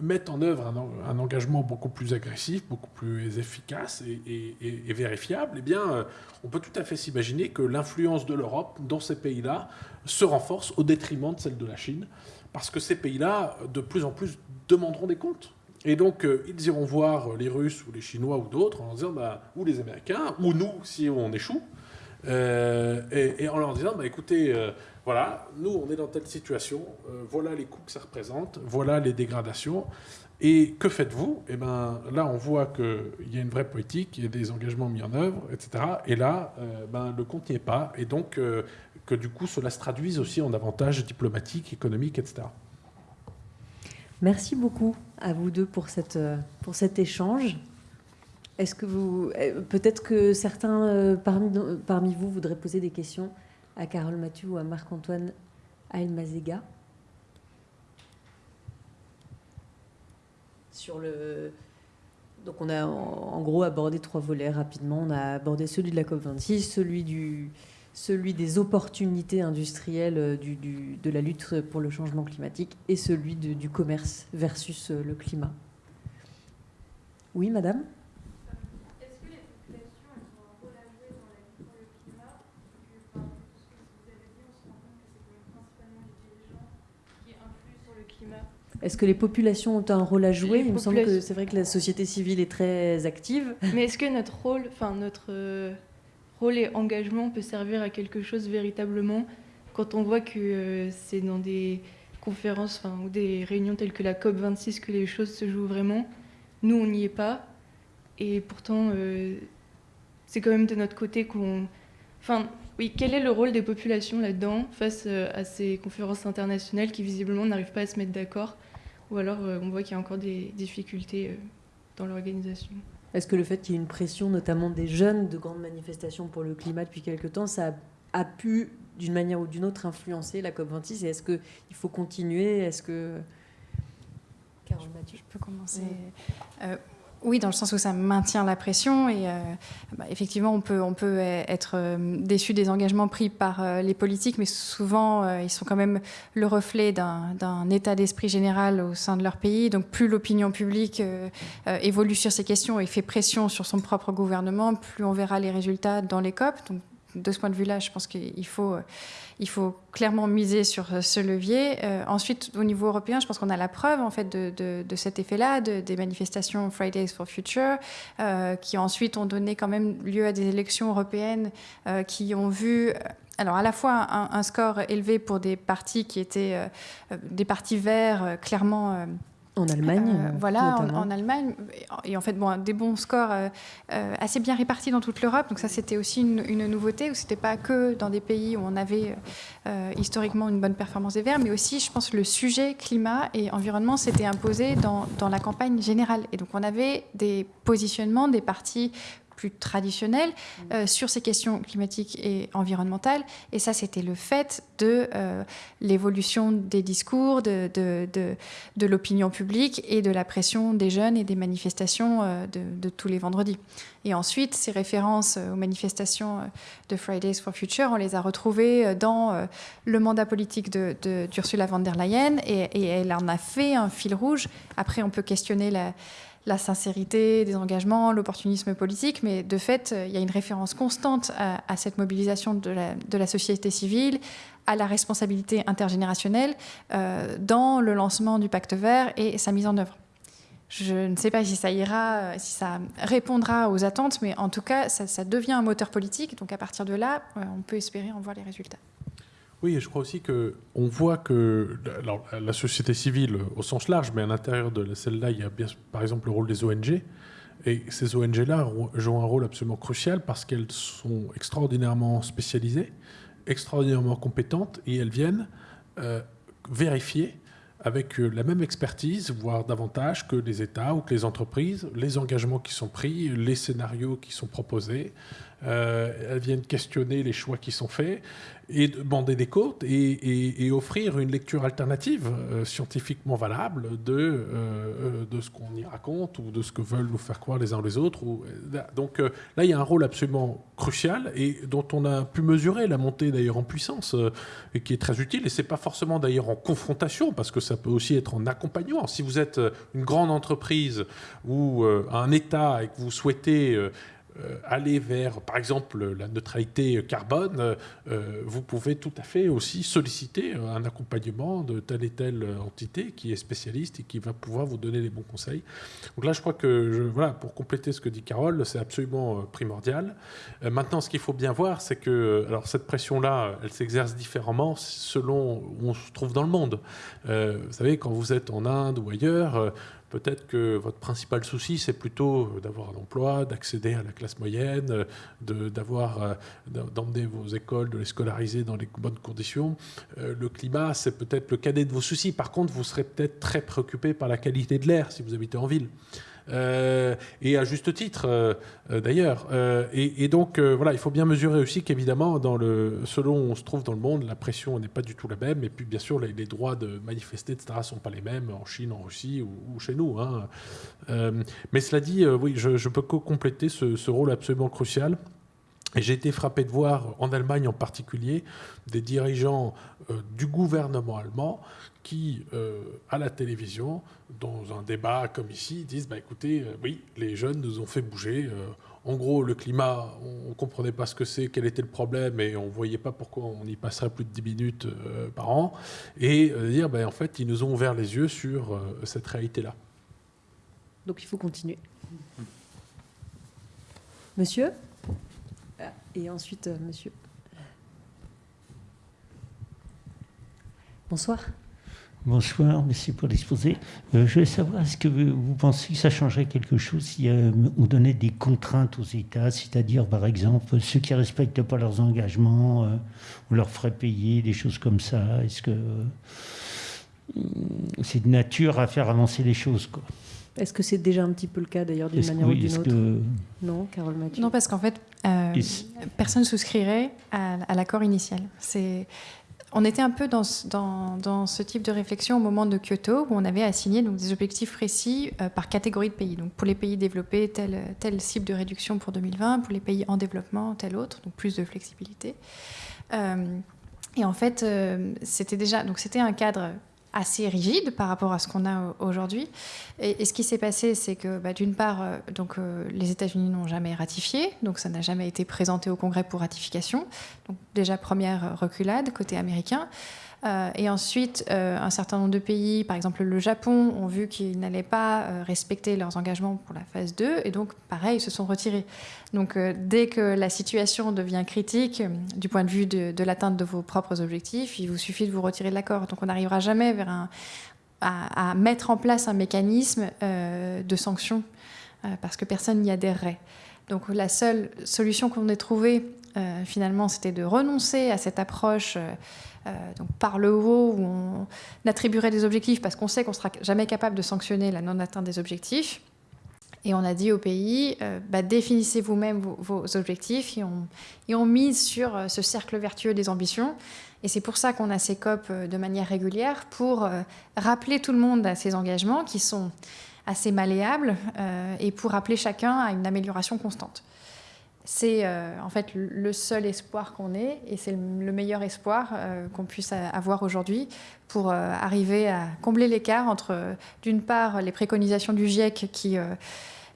mettent en œuvre un, engagement beaucoup plus agressif, beaucoup plus efficace et, vérifiable, eh bien, euh, on peut tout à fait s'imaginer que l'influence de l'Europe dans ces pays-là se renforce au détriment de celle de la Chine, parce que ces pays-là, de plus en plus, demanderont des comptes. Et donc, euh, ils iront voir les Russes ou les Chinois ou d'autres en leur disant, bah, ou les Américains, ou nous, si on échoue, euh, et, en leur disant, bah, écoutez, voilà, nous, on est dans telle situation, euh, voilà les coûts que ça représente, voilà les dégradations. Et que faites-vous? Eh bien, là, on voit qu'il y a une vraie politique, il y a des engagements mis en œuvre, etc. Et là, euh, ben, le compte n'y est pas. Et donc, euh, que du coup, cela se traduise aussi en avantages diplomatiques, économiques, etc. Merci beaucoup à vous deux pour, cette, pour cet échange. Est-ce que vous. Peut-être que certains parmi, parmi vous voudraient poser des questions? À Carole Mathieu ou à Marc-Antoine Aelmazega. Sur le... Donc on a en gros abordé trois volets rapidement. On a abordé celui de la COP26, celui, du, celui des opportunités industrielles euh, du, de la lutte pour le changement climatique et celui du commerce versus euh, le climat. Oui, madame? Est-ce que les populations ont un rôle à jouer? Il me semble que c'est vrai que la société civile est très active. Mais est-ce que notre rôle, enfin notre euh, rôle et engagement peut servir à quelque chose véritablement quand on voit que euh, c'est dans des conférences ou des réunions telles que la COP 26 que les choses se jouent vraiment? Nous, on n'y est pas. Et pourtant, euh, c'est quand même de notre côté qu'on... Enfin, oui, quel est le rôle des populations là-dedans face à ces conférences internationales qui visiblement n'arrivent pas à se mettre d'accord? Ou alors euh, on voit qu'il y a encore des difficultés euh, dans l'organisation. Est-ce que le fait qu'il y ait une pression, notamment des jeunes, de grandes manifestations pour le climat depuis quelque temps, ça a, pu, d'une manière ou d'une autre, influencer la COP26? Et est-ce qu'il faut continuer? Est-ce que... Carole Mathieu Je peux commencer. Euh, oui, dans le sens où ça maintient la pression et bah, effectivement on peut, on peut être déçu des engagements pris par les politiques, mais souvent ils sont quand même le reflet d'un état d'esprit général au sein de leur pays. Donc plus l'opinion publique évolue sur ces questions et fait pression sur son propre gouvernement, plus on verra les résultats dans les COP. De ce point de vue-là, je pense qu'il faut, il faut clairement miser sur ce levier. Euh, ensuite, au niveau européen, je pense qu'on a la preuve en fait de, de, cet effet-là, des manifestations Fridays for Future, euh, qui ensuite ont donné quand même lieu à des élections européennes euh, qui ont vu alors à la fois un, score élevé pour des partis qui étaient des partis verts clairement en Allemagne euh, Voilà, en, Allemagne. Et en fait, bon, des bons scores euh, euh, assez bien répartis dans toute l'Europe. Donc ça, c'était aussi une, nouveauté, où c'était pas que dans des pays où on avait historiquement une bonne performance des Verts, mais aussi, je pense, le sujet climat et environnement s'était imposé dans, dans la campagne générale. Et donc on avait des positionnements des partis plus traditionnel mmh. euh, sur ces questions climatiques et environnementales. Et ça, c'était le fait de euh, l'évolution des discours, de, de, de, l'opinion publique et de la pression des jeunes et des manifestations euh, de, tous les vendredis. Et ensuite, ces références aux manifestations de Fridays for Future, on les a retrouvées dans le mandat politique d'Ursula von der Leyen et, et elle en a fait un fil rouge. Après, on peut questionner la la sincérité des engagements, l'opportunisme politique, mais de fait, il y a une référence constante à, cette mobilisation de la, société civile, à la responsabilité intergénérationnelle euh, dans le lancement du pacte vert et sa mise en œuvre. Je ne sais pas si ça ira, si ça répondra aux attentes, mais en tout cas, ça, ça devient un moteur politique. Donc à partir de là, euh, on peut espérer en voir les résultats. Oui, et je crois aussi qu'on voit que la société civile, au sens large, mais à l'intérieur de celle-là, il y a bien, par exemple le rôle des ONG. Et ces ONG-là jouent un rôle absolument crucial parce qu'elles sont extraordinairement spécialisées, extraordinairement compétentes, et elles viennent euh, vérifier avec euh, la même expertise, voire davantage que les États ou que les entreprises, les engagements qui sont pris, les scénarios qui sont proposés. Euh, elles viennent questionner les choix qui sont faits et demander des côtes et, offrir une lecture alternative euh, scientifiquement valable de, euh, de ce qu'on y raconte ou de ce que veulent nous faire croire les uns les autres. Donc là, il y a un rôle absolument crucial et dont on a pu mesurer la montée d'ailleurs en puissance et qui est très utile. Et c'est pas forcément d'ailleurs en confrontation parce que ça peut aussi être en accompagnement. Si vous êtes une grande entreprise ou un État et que vous souhaitez aller vers, par exemple, la neutralité carbone, euh, vous pouvez tout à fait aussi solliciter un accompagnement de telle et telle entité qui est spécialiste et qui va pouvoir vous donner les bons conseils. Donc là, je crois que, voilà, pour compléter ce que dit Carole, c'est absolument euh, primordial. Maintenant, ce qu'il faut bien voir, c'est que alors cette pression-là, elle s'exerce différemment selon où on se trouve dans le monde. vous savez, quand vous êtes en Inde ou ailleurs, Peut-être que votre principal souci, c'est plutôt d'avoir un emploi, d'accéder à la classe moyenne, d'avoir, euh, d'emmener vos écoles, de les scolariser dans les bonnes conditions. Euh, le climat, c'est peut-être le cadet de vos soucis. Par contre, vous serez peut-être très préoccupé par la qualité de l'air si vous habitez en ville. Euh, et à juste titre euh, euh, d'ailleurs. Et, donc voilà, il faut bien mesurer aussi qu'évidemment, selon où on se trouve dans le monde, la pression n'est pas du tout la même. Et puis bien sûr, les, droits de manifester, etc., ne sont pas les mêmes en Chine, en Russie ou, chez nous. Hein. mais cela dit, oui, je, je peux compléter ce rôle absolument crucial. Et j'ai été frappé de voir, en Allemagne en particulier, des dirigeants du gouvernement allemand qui, euh, à la télévision, dans un débat comme ici, disent bah, écoutez, euh, oui, les jeunes nous ont fait bouger. Euh, en gros, le climat, on ne comprenait pas ce que c'est, quel était le problème, et on ne voyait pas pourquoi on y passerait plus de 10 minutes par an. Et dire bah, en fait, ils nous ont ouvert les yeux sur cette réalité-là. Donc il faut continuer. Monsieur? Et ensuite, monsieur? Bonsoir. Bonsoir, merci pour l'exposé. Euh, je voulais savoir, est-ce que vous pensez que ça changerait quelque chose si on donnait des contraintes aux États, c'est-à-dire par exemple ceux qui ne respectent pas leurs engagements, euh, on leur ferait payer des choses comme ça? Est-ce que euh, c'est de nature à faire avancer les choses quoi? Est-ce que c'est déjà un petit peu le cas d'ailleurs d'une manière ou d'une autre? Non, Carole Mathieu Non, parce qu'en fait, personne ne souscrirait à, à l'accord initial. C'est on était un peu dans, ce type de réflexion au moment de Kyoto, où on avait assigné des objectifs précis euh, par catégorie de pays. Donc, pour les pays développés, telle, telle cible de réduction pour 2020, pour les pays en développement, telle autre, donc plus de flexibilité. Euh, et en fait, euh, c'était déjà donc c'était un cadre assez rigide par rapport à ce qu'on a aujourd'hui. Et, ce qui s'est passé, c'est que bah, d'une part, euh, donc, euh, les États-Unis n'ont jamais ratifié, donc ça n'a jamais été présenté au Congrès pour ratification. Donc déjà première reculade côté américain. Euh, et ensuite, euh, un certain nombre de pays, par exemple le Japon, ont vu qu'ils n'allaient pas euh, respecter leurs engagements pour la phase 2, et donc, pareil, ils se sont retirés. Donc, dès que la situation devient critique du point de vue de, l'atteinte de vos propres objectifs, il vous suffit de vous retirer de l'accord. Donc, on n'arrivera jamais à, mettre en place un mécanisme de sanction, parce que personne n'y adhérerait. Donc, la seule solution qu'on ait trouvée, finalement, c'était de renoncer à cette approche euh, donc par le haut, où on attribuerait des objectifs parce qu'on sait qu'on ne sera jamais capable de sanctionner la non-atteinte des objectifs. Et on a dit au pays, euh, bah, définissez vous-même vos, objectifs et on, mise sur euh, ce cercle vertueux des ambitions. Et c'est pour ça qu'on a ces COP de manière régulière, pour rappeler tout le monde à ces engagements qui sont assez malléables et pour rappeler chacun à une amélioration constante. C'est euh, en fait le seul espoir qu'on ait et c'est le meilleur espoir euh, qu'on puisse avoir aujourd'hui pour euh, arriver à combler l'écart entre, d'une part, les préconisations du GIEC qui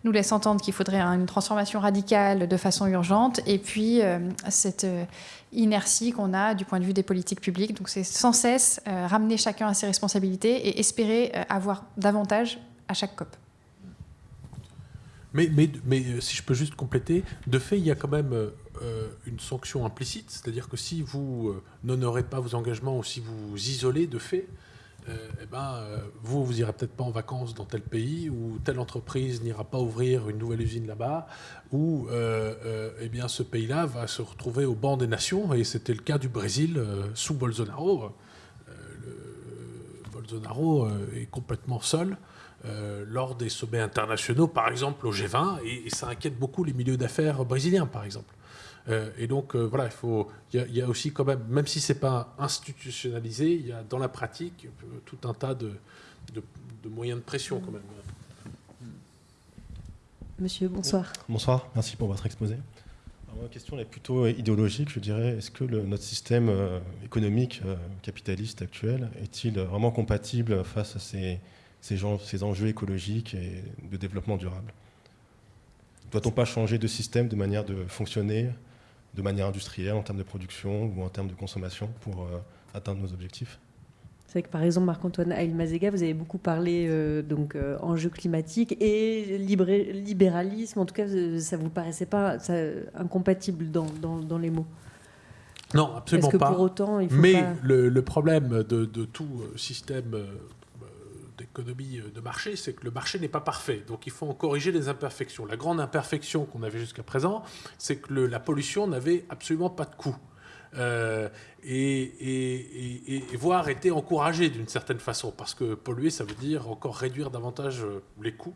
nous laissent entendre qu'il faudrait une transformation radicale de façon urgente et puis cette inertie qu'on a du point de vue des politiques publiques. Donc c'est sans cesse ramener chacun à ses responsabilités et espérer avoir davantage à chaque COP. Mais, mais, mais, euh, si je peux juste compléter, de fait, il y a quand même euh, euh, une sanction implicite, c'est-à-dire que si vous n'honorez pas vos engagements ou si vous isolez de fait, eh ben, vous, vous irez peut-être pas en vacances dans tel pays, ou telle entreprise n'ira pas ouvrir une nouvelle usine là-bas, ou eh bien, ce pays-là va se retrouver au banc des nations, et c'était le cas du Brésil sous Bolsonaro. Bolsonaro est complètement seul. Euh, lors des sommets internationaux, par exemple au G20, et, ça inquiète beaucoup les milieux d'affaires brésiliens, par exemple. Euh, et donc, euh, voilà, il faut, y, a aussi quand même, même si c'est pas institutionnalisé, il y a dans la pratique tout un tas de, de, moyens de pression quand même. Monsieur, bonsoir. Bonsoir, merci pour votre exposé. ma question est plutôt idéologique, je dirais. Est-ce que le, notre système économique capitaliste actuel est-il vraiment compatible face à ces ces, ces enjeux écologiques et de développement durable. Doit-on pas changer de système, de manière de fonctionner, de manière industrielle, en termes de production ou en termes de consommation pour euh, atteindre nos objectifs? C'est vrai que par exemple, Marc-Antoine Ailmazega, vous avez beaucoup parlé euh, donc euh, enjeux climatiques et libéralisme. En tout cas, ça vous paraissait pas incompatible dans, dans, les mots Non, absolument que pas. Pour autant, il faut Mais le, le, problème de, de tout système d'économie euh, de marché, c'est que le marché n'est pas parfait. Donc il faut en corriger les imperfections. La grande imperfection qu'on avait jusqu'à présent, c'est que la pollution n'avait absolument pas de coût. Euh, et, voire était encouragée d'une certaine façon, parce que polluer, ça veut dire encore réduire davantage euh, les coûts.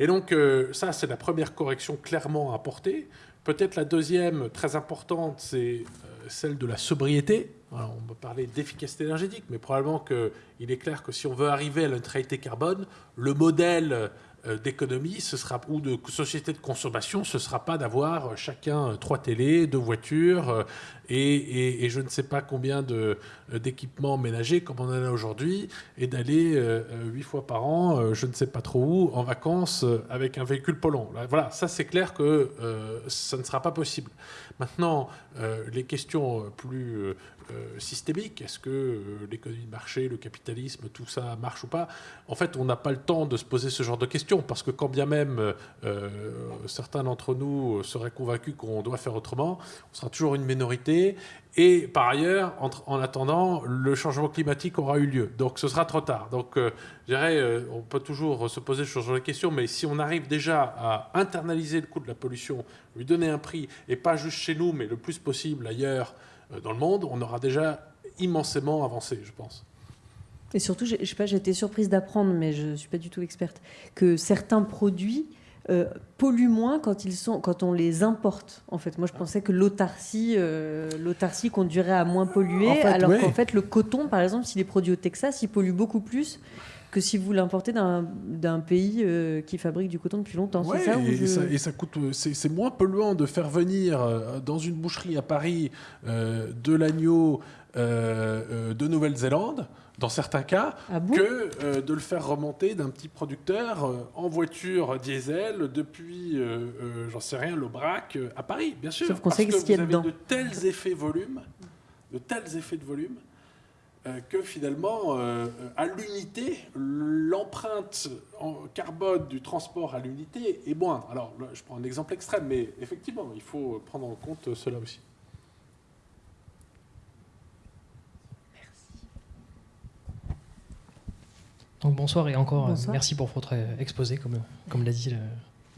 Et donc ça, c'est la première correction clairement à apporter. Peut-être la deuxième, très importante, c'est celle de la sobriété. On peut parler d'efficacité énergétique, mais probablement qu'il est clair que si on veut arriver à la neutralité carbone, le modèle d'économie ce sera, ou de société de consommation, ce sera pas d'avoir chacun trois télés, deux voitures euh, et, je ne sais pas combien euh, d'équipements ménagers comme on en a aujourd'hui et d'aller huit fois par an, je ne sais pas trop où, en vacances avec un véhicule polluant. Voilà, ça c'est clair que ça ne sera pas possible. Maintenant, les questions plus euh, systémique. Est-ce que euh, l'économie de marché, le capitalisme, tout ça marche ou pas? En fait, on n'a pas le temps de se poser ce genre de questions parce que quand bien même euh, certains d'entre nous seraient convaincus qu'on doit faire autrement, on sera toujours une minorité. Et par ailleurs, en, attendant, le changement climatique aura eu lieu. Donc ce sera trop tard. Donc je dirais, on peut toujours se poser ce genre de questions, mais si on arrive déjà à internaliser le coût de la pollution, lui donner un prix, et pas juste chez nous, mais le plus possible ailleurs, euh, dans le monde, on aura déjà immensément avancé, je pense. Et surtout, je sais pas, j'ai été surprise d'apprendre, mais je ne suis pas du tout experte, que certains produits euh, polluent moins quand, ils sont, quand on les importe. En fait, moi, je pensais que l'autarcie, euh, l'autarcie conduirait à moins polluer, alors qu'en fait, le coton, par exemple, s'il est produit au Texas, il pollue beaucoup plus que si vous l'importez d'un pays euh, qui fabrique du coton depuis longtemps. c'est ça, et, ça, coûte, c'est moins polluant de faire venir euh, dans une boucherie à Paris euh, de l'agneau de Nouvelle-Zélande, dans certains cas, ah que de le faire remonter d'un petit producteur en voiture diesel depuis, j'en sais rien, l'Aubrac à Paris, bien sûr. Sauf qu'on sait ce qu'il y a dedans. de tels effets volume, de tels effets de volume euh, que finalement, euh, à l'unité, l'empreinte en carbone du transport à l'unité est moindre. Alors, je prends un exemple extrême, mais effectivement, il faut prendre en compte cela aussi. Merci. Donc bonsoir et encore euh, merci pour votre exposé, comme, comme l'a dit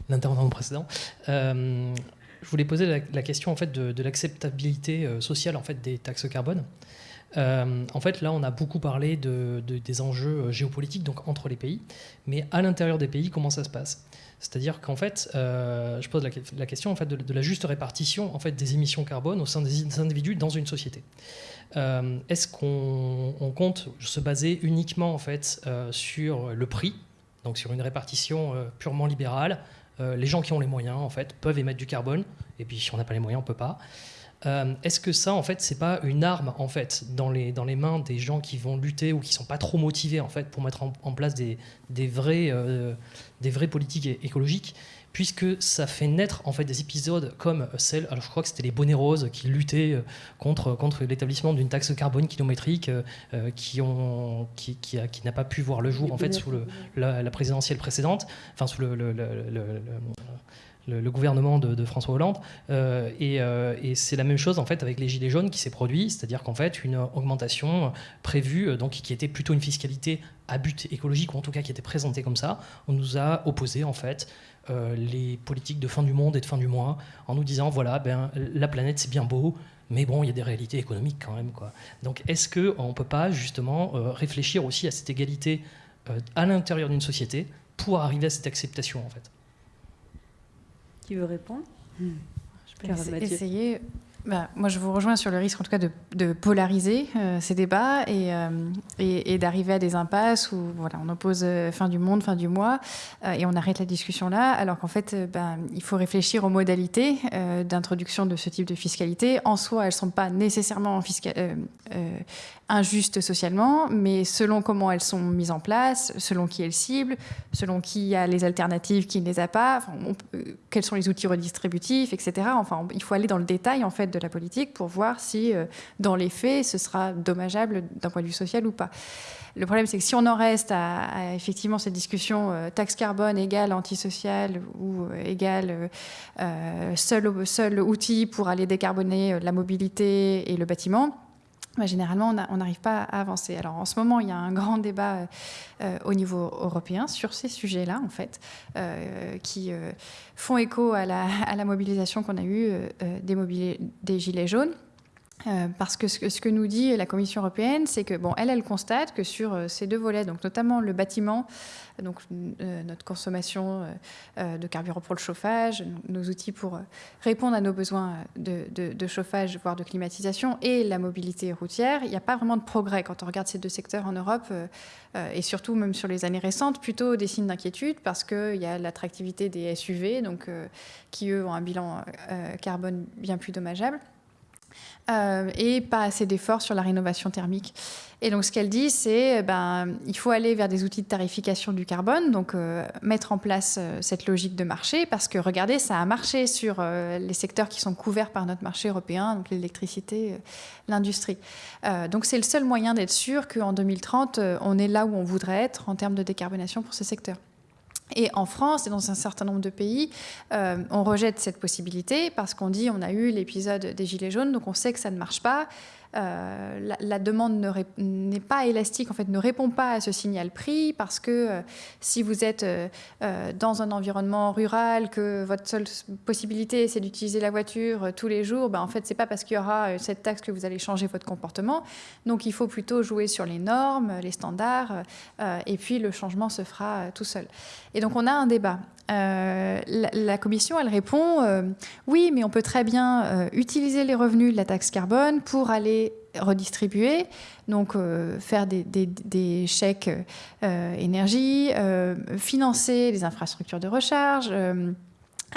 l'intervenant précédent. je voulais poser la, question en fait de, de l'acceptabilité sociale en fait des taxes carbone. Euh, en fait, là, on a beaucoup parlé de, des enjeux euh, géopolitiques donc entre les pays, mais à l'intérieur des pays, comment ça se passe? C'est-à-dire qu'en fait, euh, je pose la, question en fait de, la juste répartition en fait des émissions carbone au sein des, individus dans une société. Est-ce qu'on compte se baser uniquement en fait sur le prix, donc sur une répartition purement libérale? Les gens qui ont les moyens en fait peuvent émettre du carbone, et puis si on n'a pas les moyens, on peut pas. Euh, est-ce que ça, en fait, c'est pas une arme en fait dans les, dans les mains des gens qui vont lutter ou qui sont pas trop motivés en fait pour mettre en, place des, des vrais, euh, des vraies politiques écologiques puisque ça fait naître en fait des épisodes comme celle, alors je crois que c'était les bonnets roses qui luttaient euh, contre, contre l'établissement d'une taxe carbone kilométrique qui, ont, qui, qui, qui n'a pas pu voir le jour en fait sous le, la, présidentielle précédente, enfin sous le, le le, gouvernement de, François Hollande. Euh, euh, et, c'est la même chose en fait avec les gilets jaunes qui s'est produit, c'est-à-dire qu'en fait une augmentation prévue, euh, donc qui était plutôt une fiscalité à but écologique ou en tout cas qui était présentée comme ça, on nous a opposé en fait les politiques de fin du monde et de fin du mois en nous disant voilà ben la planète c'est bien beau, mais bon, il y a des réalités économiques quand même. Quoi. Donc est-ce qu'on ne peut pas justement réfléchir aussi à cette égalité à l'intérieur d'une société pour arriver à cette acceptation en fait? Qui veut répondre Je peux essayer. Bah, moi, je vous rejoins sur le risque, en tout cas, de, polariser euh, ces débats euh, et, et, d'arriver à des impasses où voilà, on oppose euh, fin du monde, fin du mois, et on arrête la discussion là, alors qu'en fait, ben, il faut réfléchir aux modalités d'introduction de ce type de fiscalité. En soi, elles ne sont pas nécessairement injustes socialement, mais selon comment elles sont mises en place, selon qui elles ciblent, selon qui a les alternatives, qui ne les a pas, quels sont les outils redistributifs, etc. Enfin, il faut aller dans le détail, en fait, de la politique pour voir si, euh, dans les faits, ce sera dommageable d'un point de vue social ou pas. Le problème, c'est que si on en reste à, effectivement cette discussion euh, taxe carbone égale antisocial ou euh, égale seul, seul outil pour aller décarboner la mobilité et le bâtiment, bah, généralement, on n'arrive pas à avancer. Alors, en ce moment, il y a un grand débat au niveau européen sur ces sujets-là, en fait, qui font écho à la, mobilisation qu'on a eue des Gilets jaunes. Euh, parce que ce, que nous dit la Commission européenne, c'est que bon, elle, elle constate que sur euh, ces deux volets, donc notamment le bâtiment, euh, notre consommation de carburant pour le chauffage, nos outils pour répondre à nos besoins de, de, chauffage, voire de climatisation, et la mobilité routière, il n'y a pas vraiment de progrès quand on regarde ces deux secteurs en Europe, et surtout même sur les années récentes, plutôt des signes d'inquiétude parce qu'il y a l'attractivité des SUV, donc qui eux ont un bilan carbone bien plus dommageable. Euh, et pas assez d'efforts sur la rénovation thermique. Et donc ce qu'elle dit, c'est ben il faut aller vers des outils de tarification du carbone, donc euh, mettre en place euh, cette logique de marché, parce que regardez, ça a marché sur les secteurs qui sont couverts par notre marché européen, donc l'électricité, l'industrie. donc c'est le seul moyen d'être sûr qu'en 2030, on est là où on voudrait être en termes de décarbonation pour ces secteurs. Et en France et dans un certain nombre de pays, euh, on rejette cette possibilité parce qu'on dit on a eu l'épisode des Gilets jaunes, donc on sait que ça ne marche pas. La, demande n'est pas élastique, en fait, ne répond pas à ce signal prix parce que si vous êtes dans un environnement rural, que votre seule possibilité c'est d'utiliser la voiture tous les jours, ben, en fait, c'est pas parce qu'il y aura cette taxe que vous allez changer votre comportement. Donc, il faut plutôt jouer sur les normes, les standards, et puis le changement se fera tout seul. Et donc, on a un débat. Euh, la, commission, elle répond euh, oui, mais on peut très bien euh, utiliser les revenus de la taxe carbone pour aller redistribuer, donc faire des, des chèques énergie, financer les infrastructures de recharge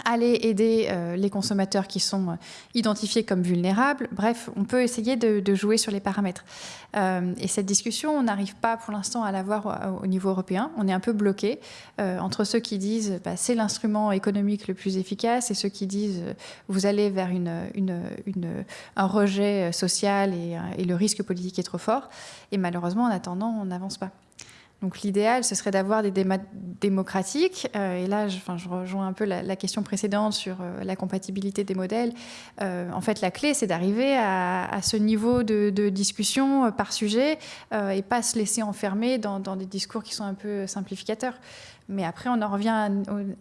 aller aider euh, les consommateurs qui sont euh, identifiés comme vulnérables. Bref, on peut essayer de, jouer sur les paramètres. Euh, et cette discussion, on n'arrive pas pour l'instant à l'avoir au, niveau européen. On est un peu bloqué entre ceux qui disent bah, c'est l'instrument économique le plus efficace et ceux qui disent vous allez vers une, un rejet social et le risque politique est trop fort. Et malheureusement, en attendant, on n'avance pas. Donc l'idéal, ce serait d'avoir des débats démocratiques. Euh, et là, je, rejoins un peu la, question précédente sur euh, la compatibilité des modèles. Euh, en fait, la clé, c'est d'arriver à, ce niveau de, discussion par sujet et pas se laisser enfermer dans, des discours qui sont un peu simplificateurs. Mais après, on en revient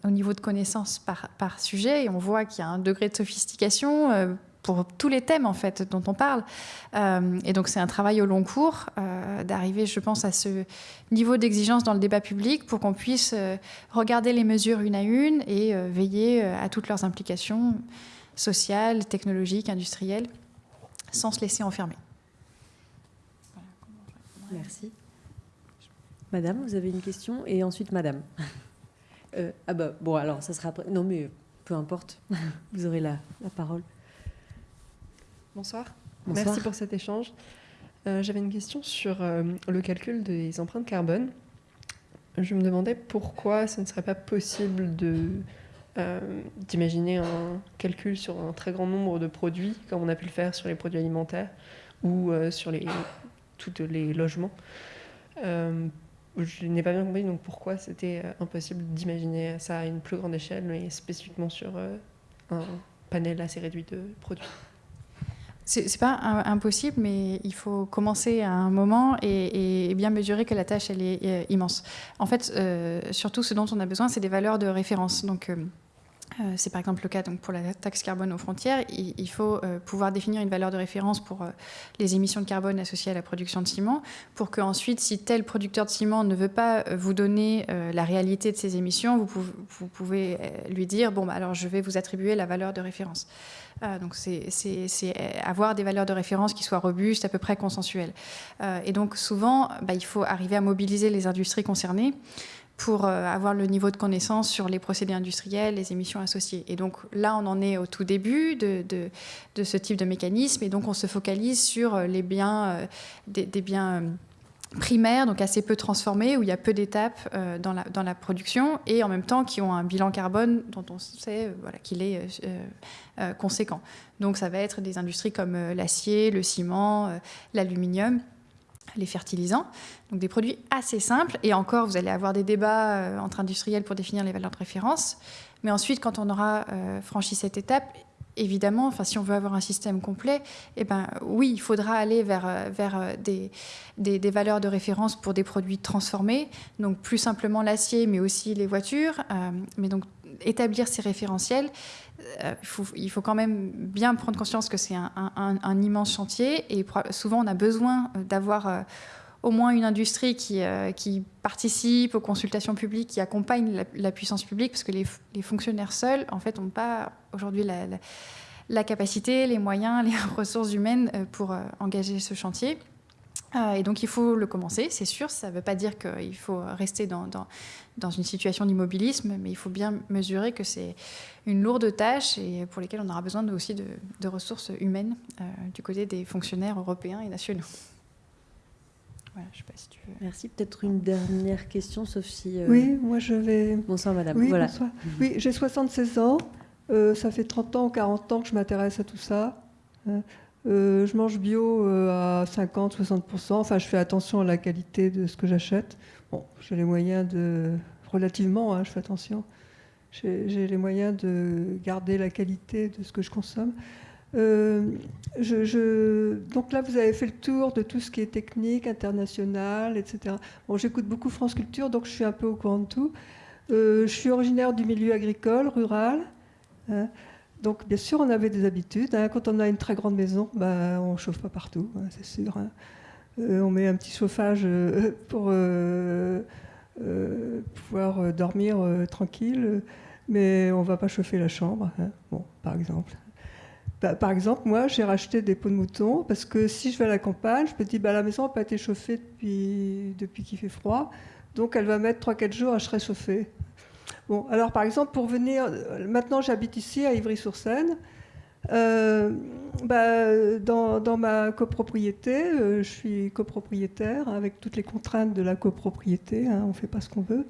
au, niveau de connaissance par, sujet et on voit qu'il y a un degré de sophistication pour tous les thèmes en fait dont on parle. Et donc c'est un travail au long cours d'arriver, je pense, à ce niveau d'exigence dans le débat public pour qu'on puisse euh, regarder les mesures une à une et veiller à toutes leurs implications sociales, technologiques, industrielles, sans se laisser enfermer. Merci. Madame, vous avez une question et ensuite Madame. ah bah bon alors ça sera après. Non mais peu importe, vous aurez la, la parole. Bonsoir. Merci pour cet échange. Euh, j'avais une question sur euh, le calcul des empreintes carbone. Je me demandais pourquoi ce ne serait pas possible euh, d'imaginer un calcul sur un très grand nombre de produits, comme on a pu le faire sur les produits alimentaires ou sur les, tous les logements. je n'ai pas bien compris donc pourquoi c'était impossible d'imaginer ça à une plus grande échelle, mais spécifiquement sur un panel assez réduit de produits. C'est pas impossible, mais il faut commencer à un moment et, bien mesurer que la tâche elle est, euh, immense. En fait, euh, surtout ce dont on a besoin, c'est des valeurs de référence. Euh, c'est par exemple le cas donc, pour la taxe carbone aux frontières. Il, faut pouvoir définir une valeur de référence pour les émissions de carbone associées à la production de ciment, pour que ensuite, si tel producteur de ciment ne veut pas vous donner la réalité de ces émissions, vous pouvez, lui dire bon, bah, alors je vais vous attribuer la valeur de référence. Euh, donc c'est avoir des valeurs de référence qui soient robustes, à peu près consensuelles. Euh, et donc souvent, bah, il faut arriver à mobiliser les industries concernées pour euh, avoir le niveau de connaissance sur les procédés industriels, les émissions associées. Et donc là, on en est au tout début de, ce type de mécanisme, et donc on se focalise sur les biens, des, des, biens primaires, donc assez peu transformés, où il y a peu d'étapes euh, dans, la, production, et en même temps qui ont un bilan carbone dont on sait euh, voilà, qu'il est euh, conséquent. Donc ça va être des industries comme l'acier, le ciment, l'aluminium, les fertilisants, donc des produits assez simples, et encore vous allez avoir des débats entre industriels pour définir les valeurs de référence, mais ensuite quand on aura franchi cette étape, évidemment, si on veut avoir un système complet, eh ben, oui, il faudra aller vers, euh, vers euh, des, des, valeurs de référence pour des produits transformés, donc plus simplement l'acier, mais aussi les voitures. Euh, mais donc, établir ces référentiels, il, faut, il, faut, quand même bien prendre conscience que c'est un, immense chantier et souvent on a besoin d'avoir au moins une industrie qui, qui, participe aux consultations publiques, qui accompagne la, puissance publique, parce que les, fonctionnaires seuls, en fait, n'ont pas aujourd'hui la, la, capacité, les moyens, les ressources humaines euh, pour euh, engager ce chantier. Euh, et donc il faut le commencer, c'est sûr. Ça ne veut pas dire qu'il faut rester dans, dans, dans une situation d'immobilisme, mais il faut bien mesurer que c'est une lourde tâche et pour lesquelles on aura besoin aussi de, de ressources humaines du côté des fonctionnaires européens et nationaux. Voilà, je sais pas si tu veux. Merci. Peut-être une dernière question, sauf si. Oui, moi je vais. Bonsoir, madame. Oui, bonsoir. Oui, j'ai 76 ans. Euh, ça fait 30 ans ou 40 ans que je m'intéresse à tout ça. Euh, euh, je mange bio à 50-60%. Enfin, je fais attention à la qualité de ce que j'achète. Bon, j'ai les moyens de. Relativement, hein, je fais attention. J'ai les moyens de garder la qualité de ce que je consomme. je, donc là, vous avez fait le tour de tout ce qui est technique, international, etc. Bon, j'écoute beaucoup France Culture, donc je suis un peu au courant de tout. je suis originaire du milieu agricole, rural. Hein. Donc, bien sûr, on avait des habitudes. Hein. Quand on a une très grande maison, ben, on ne chauffe pas partout, hein, c'est sûr. on met un petit chauffage pour pouvoir dormir tranquille, mais on ne va pas chauffer la chambre, bon, par exemple. Bah, par exemple, moi, j'ai racheté des pots de mouton parce que si je vais à la campagne, je me dis, bah, la maison n'a pas été chauffée depuis, depuis qu'il fait froid, donc elle va mettre 3-4 jours à se réchauffer. Alors par exemple, pour venir, maintenant j'habite ici à Ivry-sur-Seine. Euh, bah, dans, ma copropriété, euh, je suis copropriétaire avec toutes les contraintes de la copropriété, hein, on ne fait pas ce qu'on veut.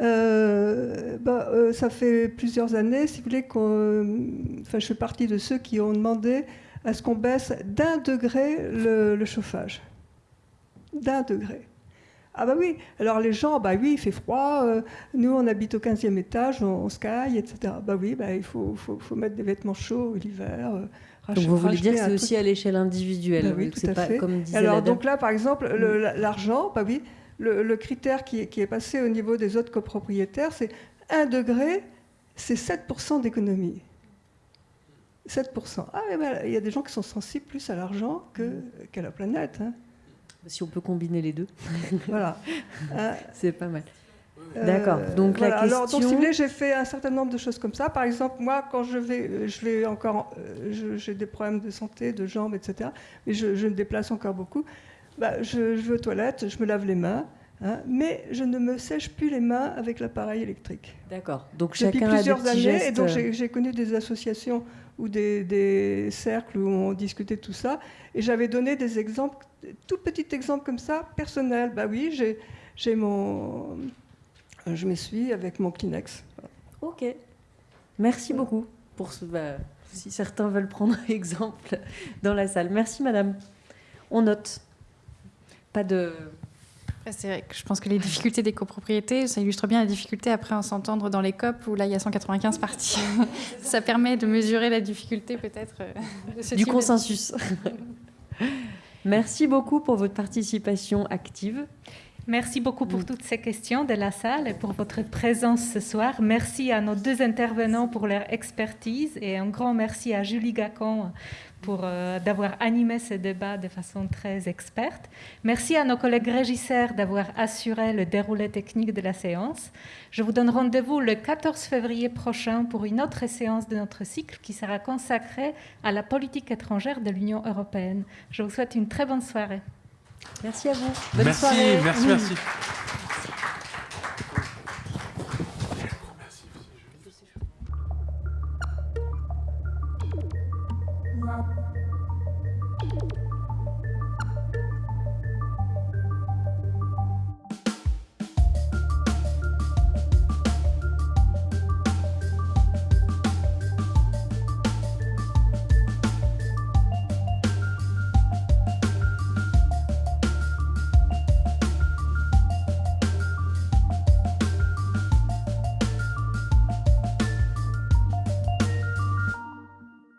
Euh, bah, euh, ça fait plusieurs années, si vous voulez, enfin, je fais partie de ceux qui ont demandé à ce qu'on baisse d'un degré le, chauffage. D'un degré. Ah bah oui, alors les gens, bah oui, il fait froid, euh, nous on habite au 15e étage, on, se caille, etc. Bah oui, bah, il faut, faut, faut mettre des vêtements chauds l'hiver. donc vous voulez dire que c'est aussi à l'échelle individuelle, bah oui, tout à pas fait. comme disait Alors donc là, par exemple, mm. l'argent, bah oui, le, critère qui, est passé au niveau des autres copropriétaires, c'est 1 degré, c'est 7% d'économie. 7%. Ah, ben, il y a des gens qui sont sensibles plus à l'argent qu'à la planète. Hein. Si on peut combiner les deux. voilà. Hein. c'est pas mal. D'accord. Donc la question. Alors, donc, si vous voulez, j'ai fait un certain nombre de choses comme ça. Par exemple, moi, quand je vais, je vais encore, euh, j'ai des problèmes de santé, de jambes, etc. Mais je, je me déplace encore beaucoup. Bah, je, vais aux toilettes, je me lave les mains, hein, mais je ne me sèche plus les mains avec l'appareil électrique. D'accord. Donc Depuis plusieurs années, et donc j'ai connu des associations ou des, cercles où on discutait tout ça, et j'avais donné des exemples, tout petits exemples comme ça, personnels. Bah oui, j'ai mon, je m'essuie avec mon Kleenex. Ok. Merci beaucoup pour ce. Bah, si certains veulent prendre exemple dans la salle. Merci, madame. On note pas de. C'est vrai que je pense que les difficultés des copropriétés, ça illustre bien la difficulté après à s'entendre dans les COP où là il y a 195 parties. ça permet de mesurer la difficulté peut-être euh, du consensus. Merci beaucoup pour votre participation active. Merci beaucoup pour toutes ces questions de la salle et pour votre présence ce soir. Merci à nos deux intervenants pour leur expertise et un grand merci à Julie Gacon pour euh, d'avoir animé ce débat de façon très experte. Merci à nos collègues régisseurs d'avoir assuré le déroulé technique de la séance. Je vous donne rendez-vous le 14 février prochain pour une autre séance de notre cycle qui sera consacrée à la politique étrangère de l'Union européenne. Je vous souhaite une très bonne soirée. Merci à vous. Bonne merci, soirée. merci, merci.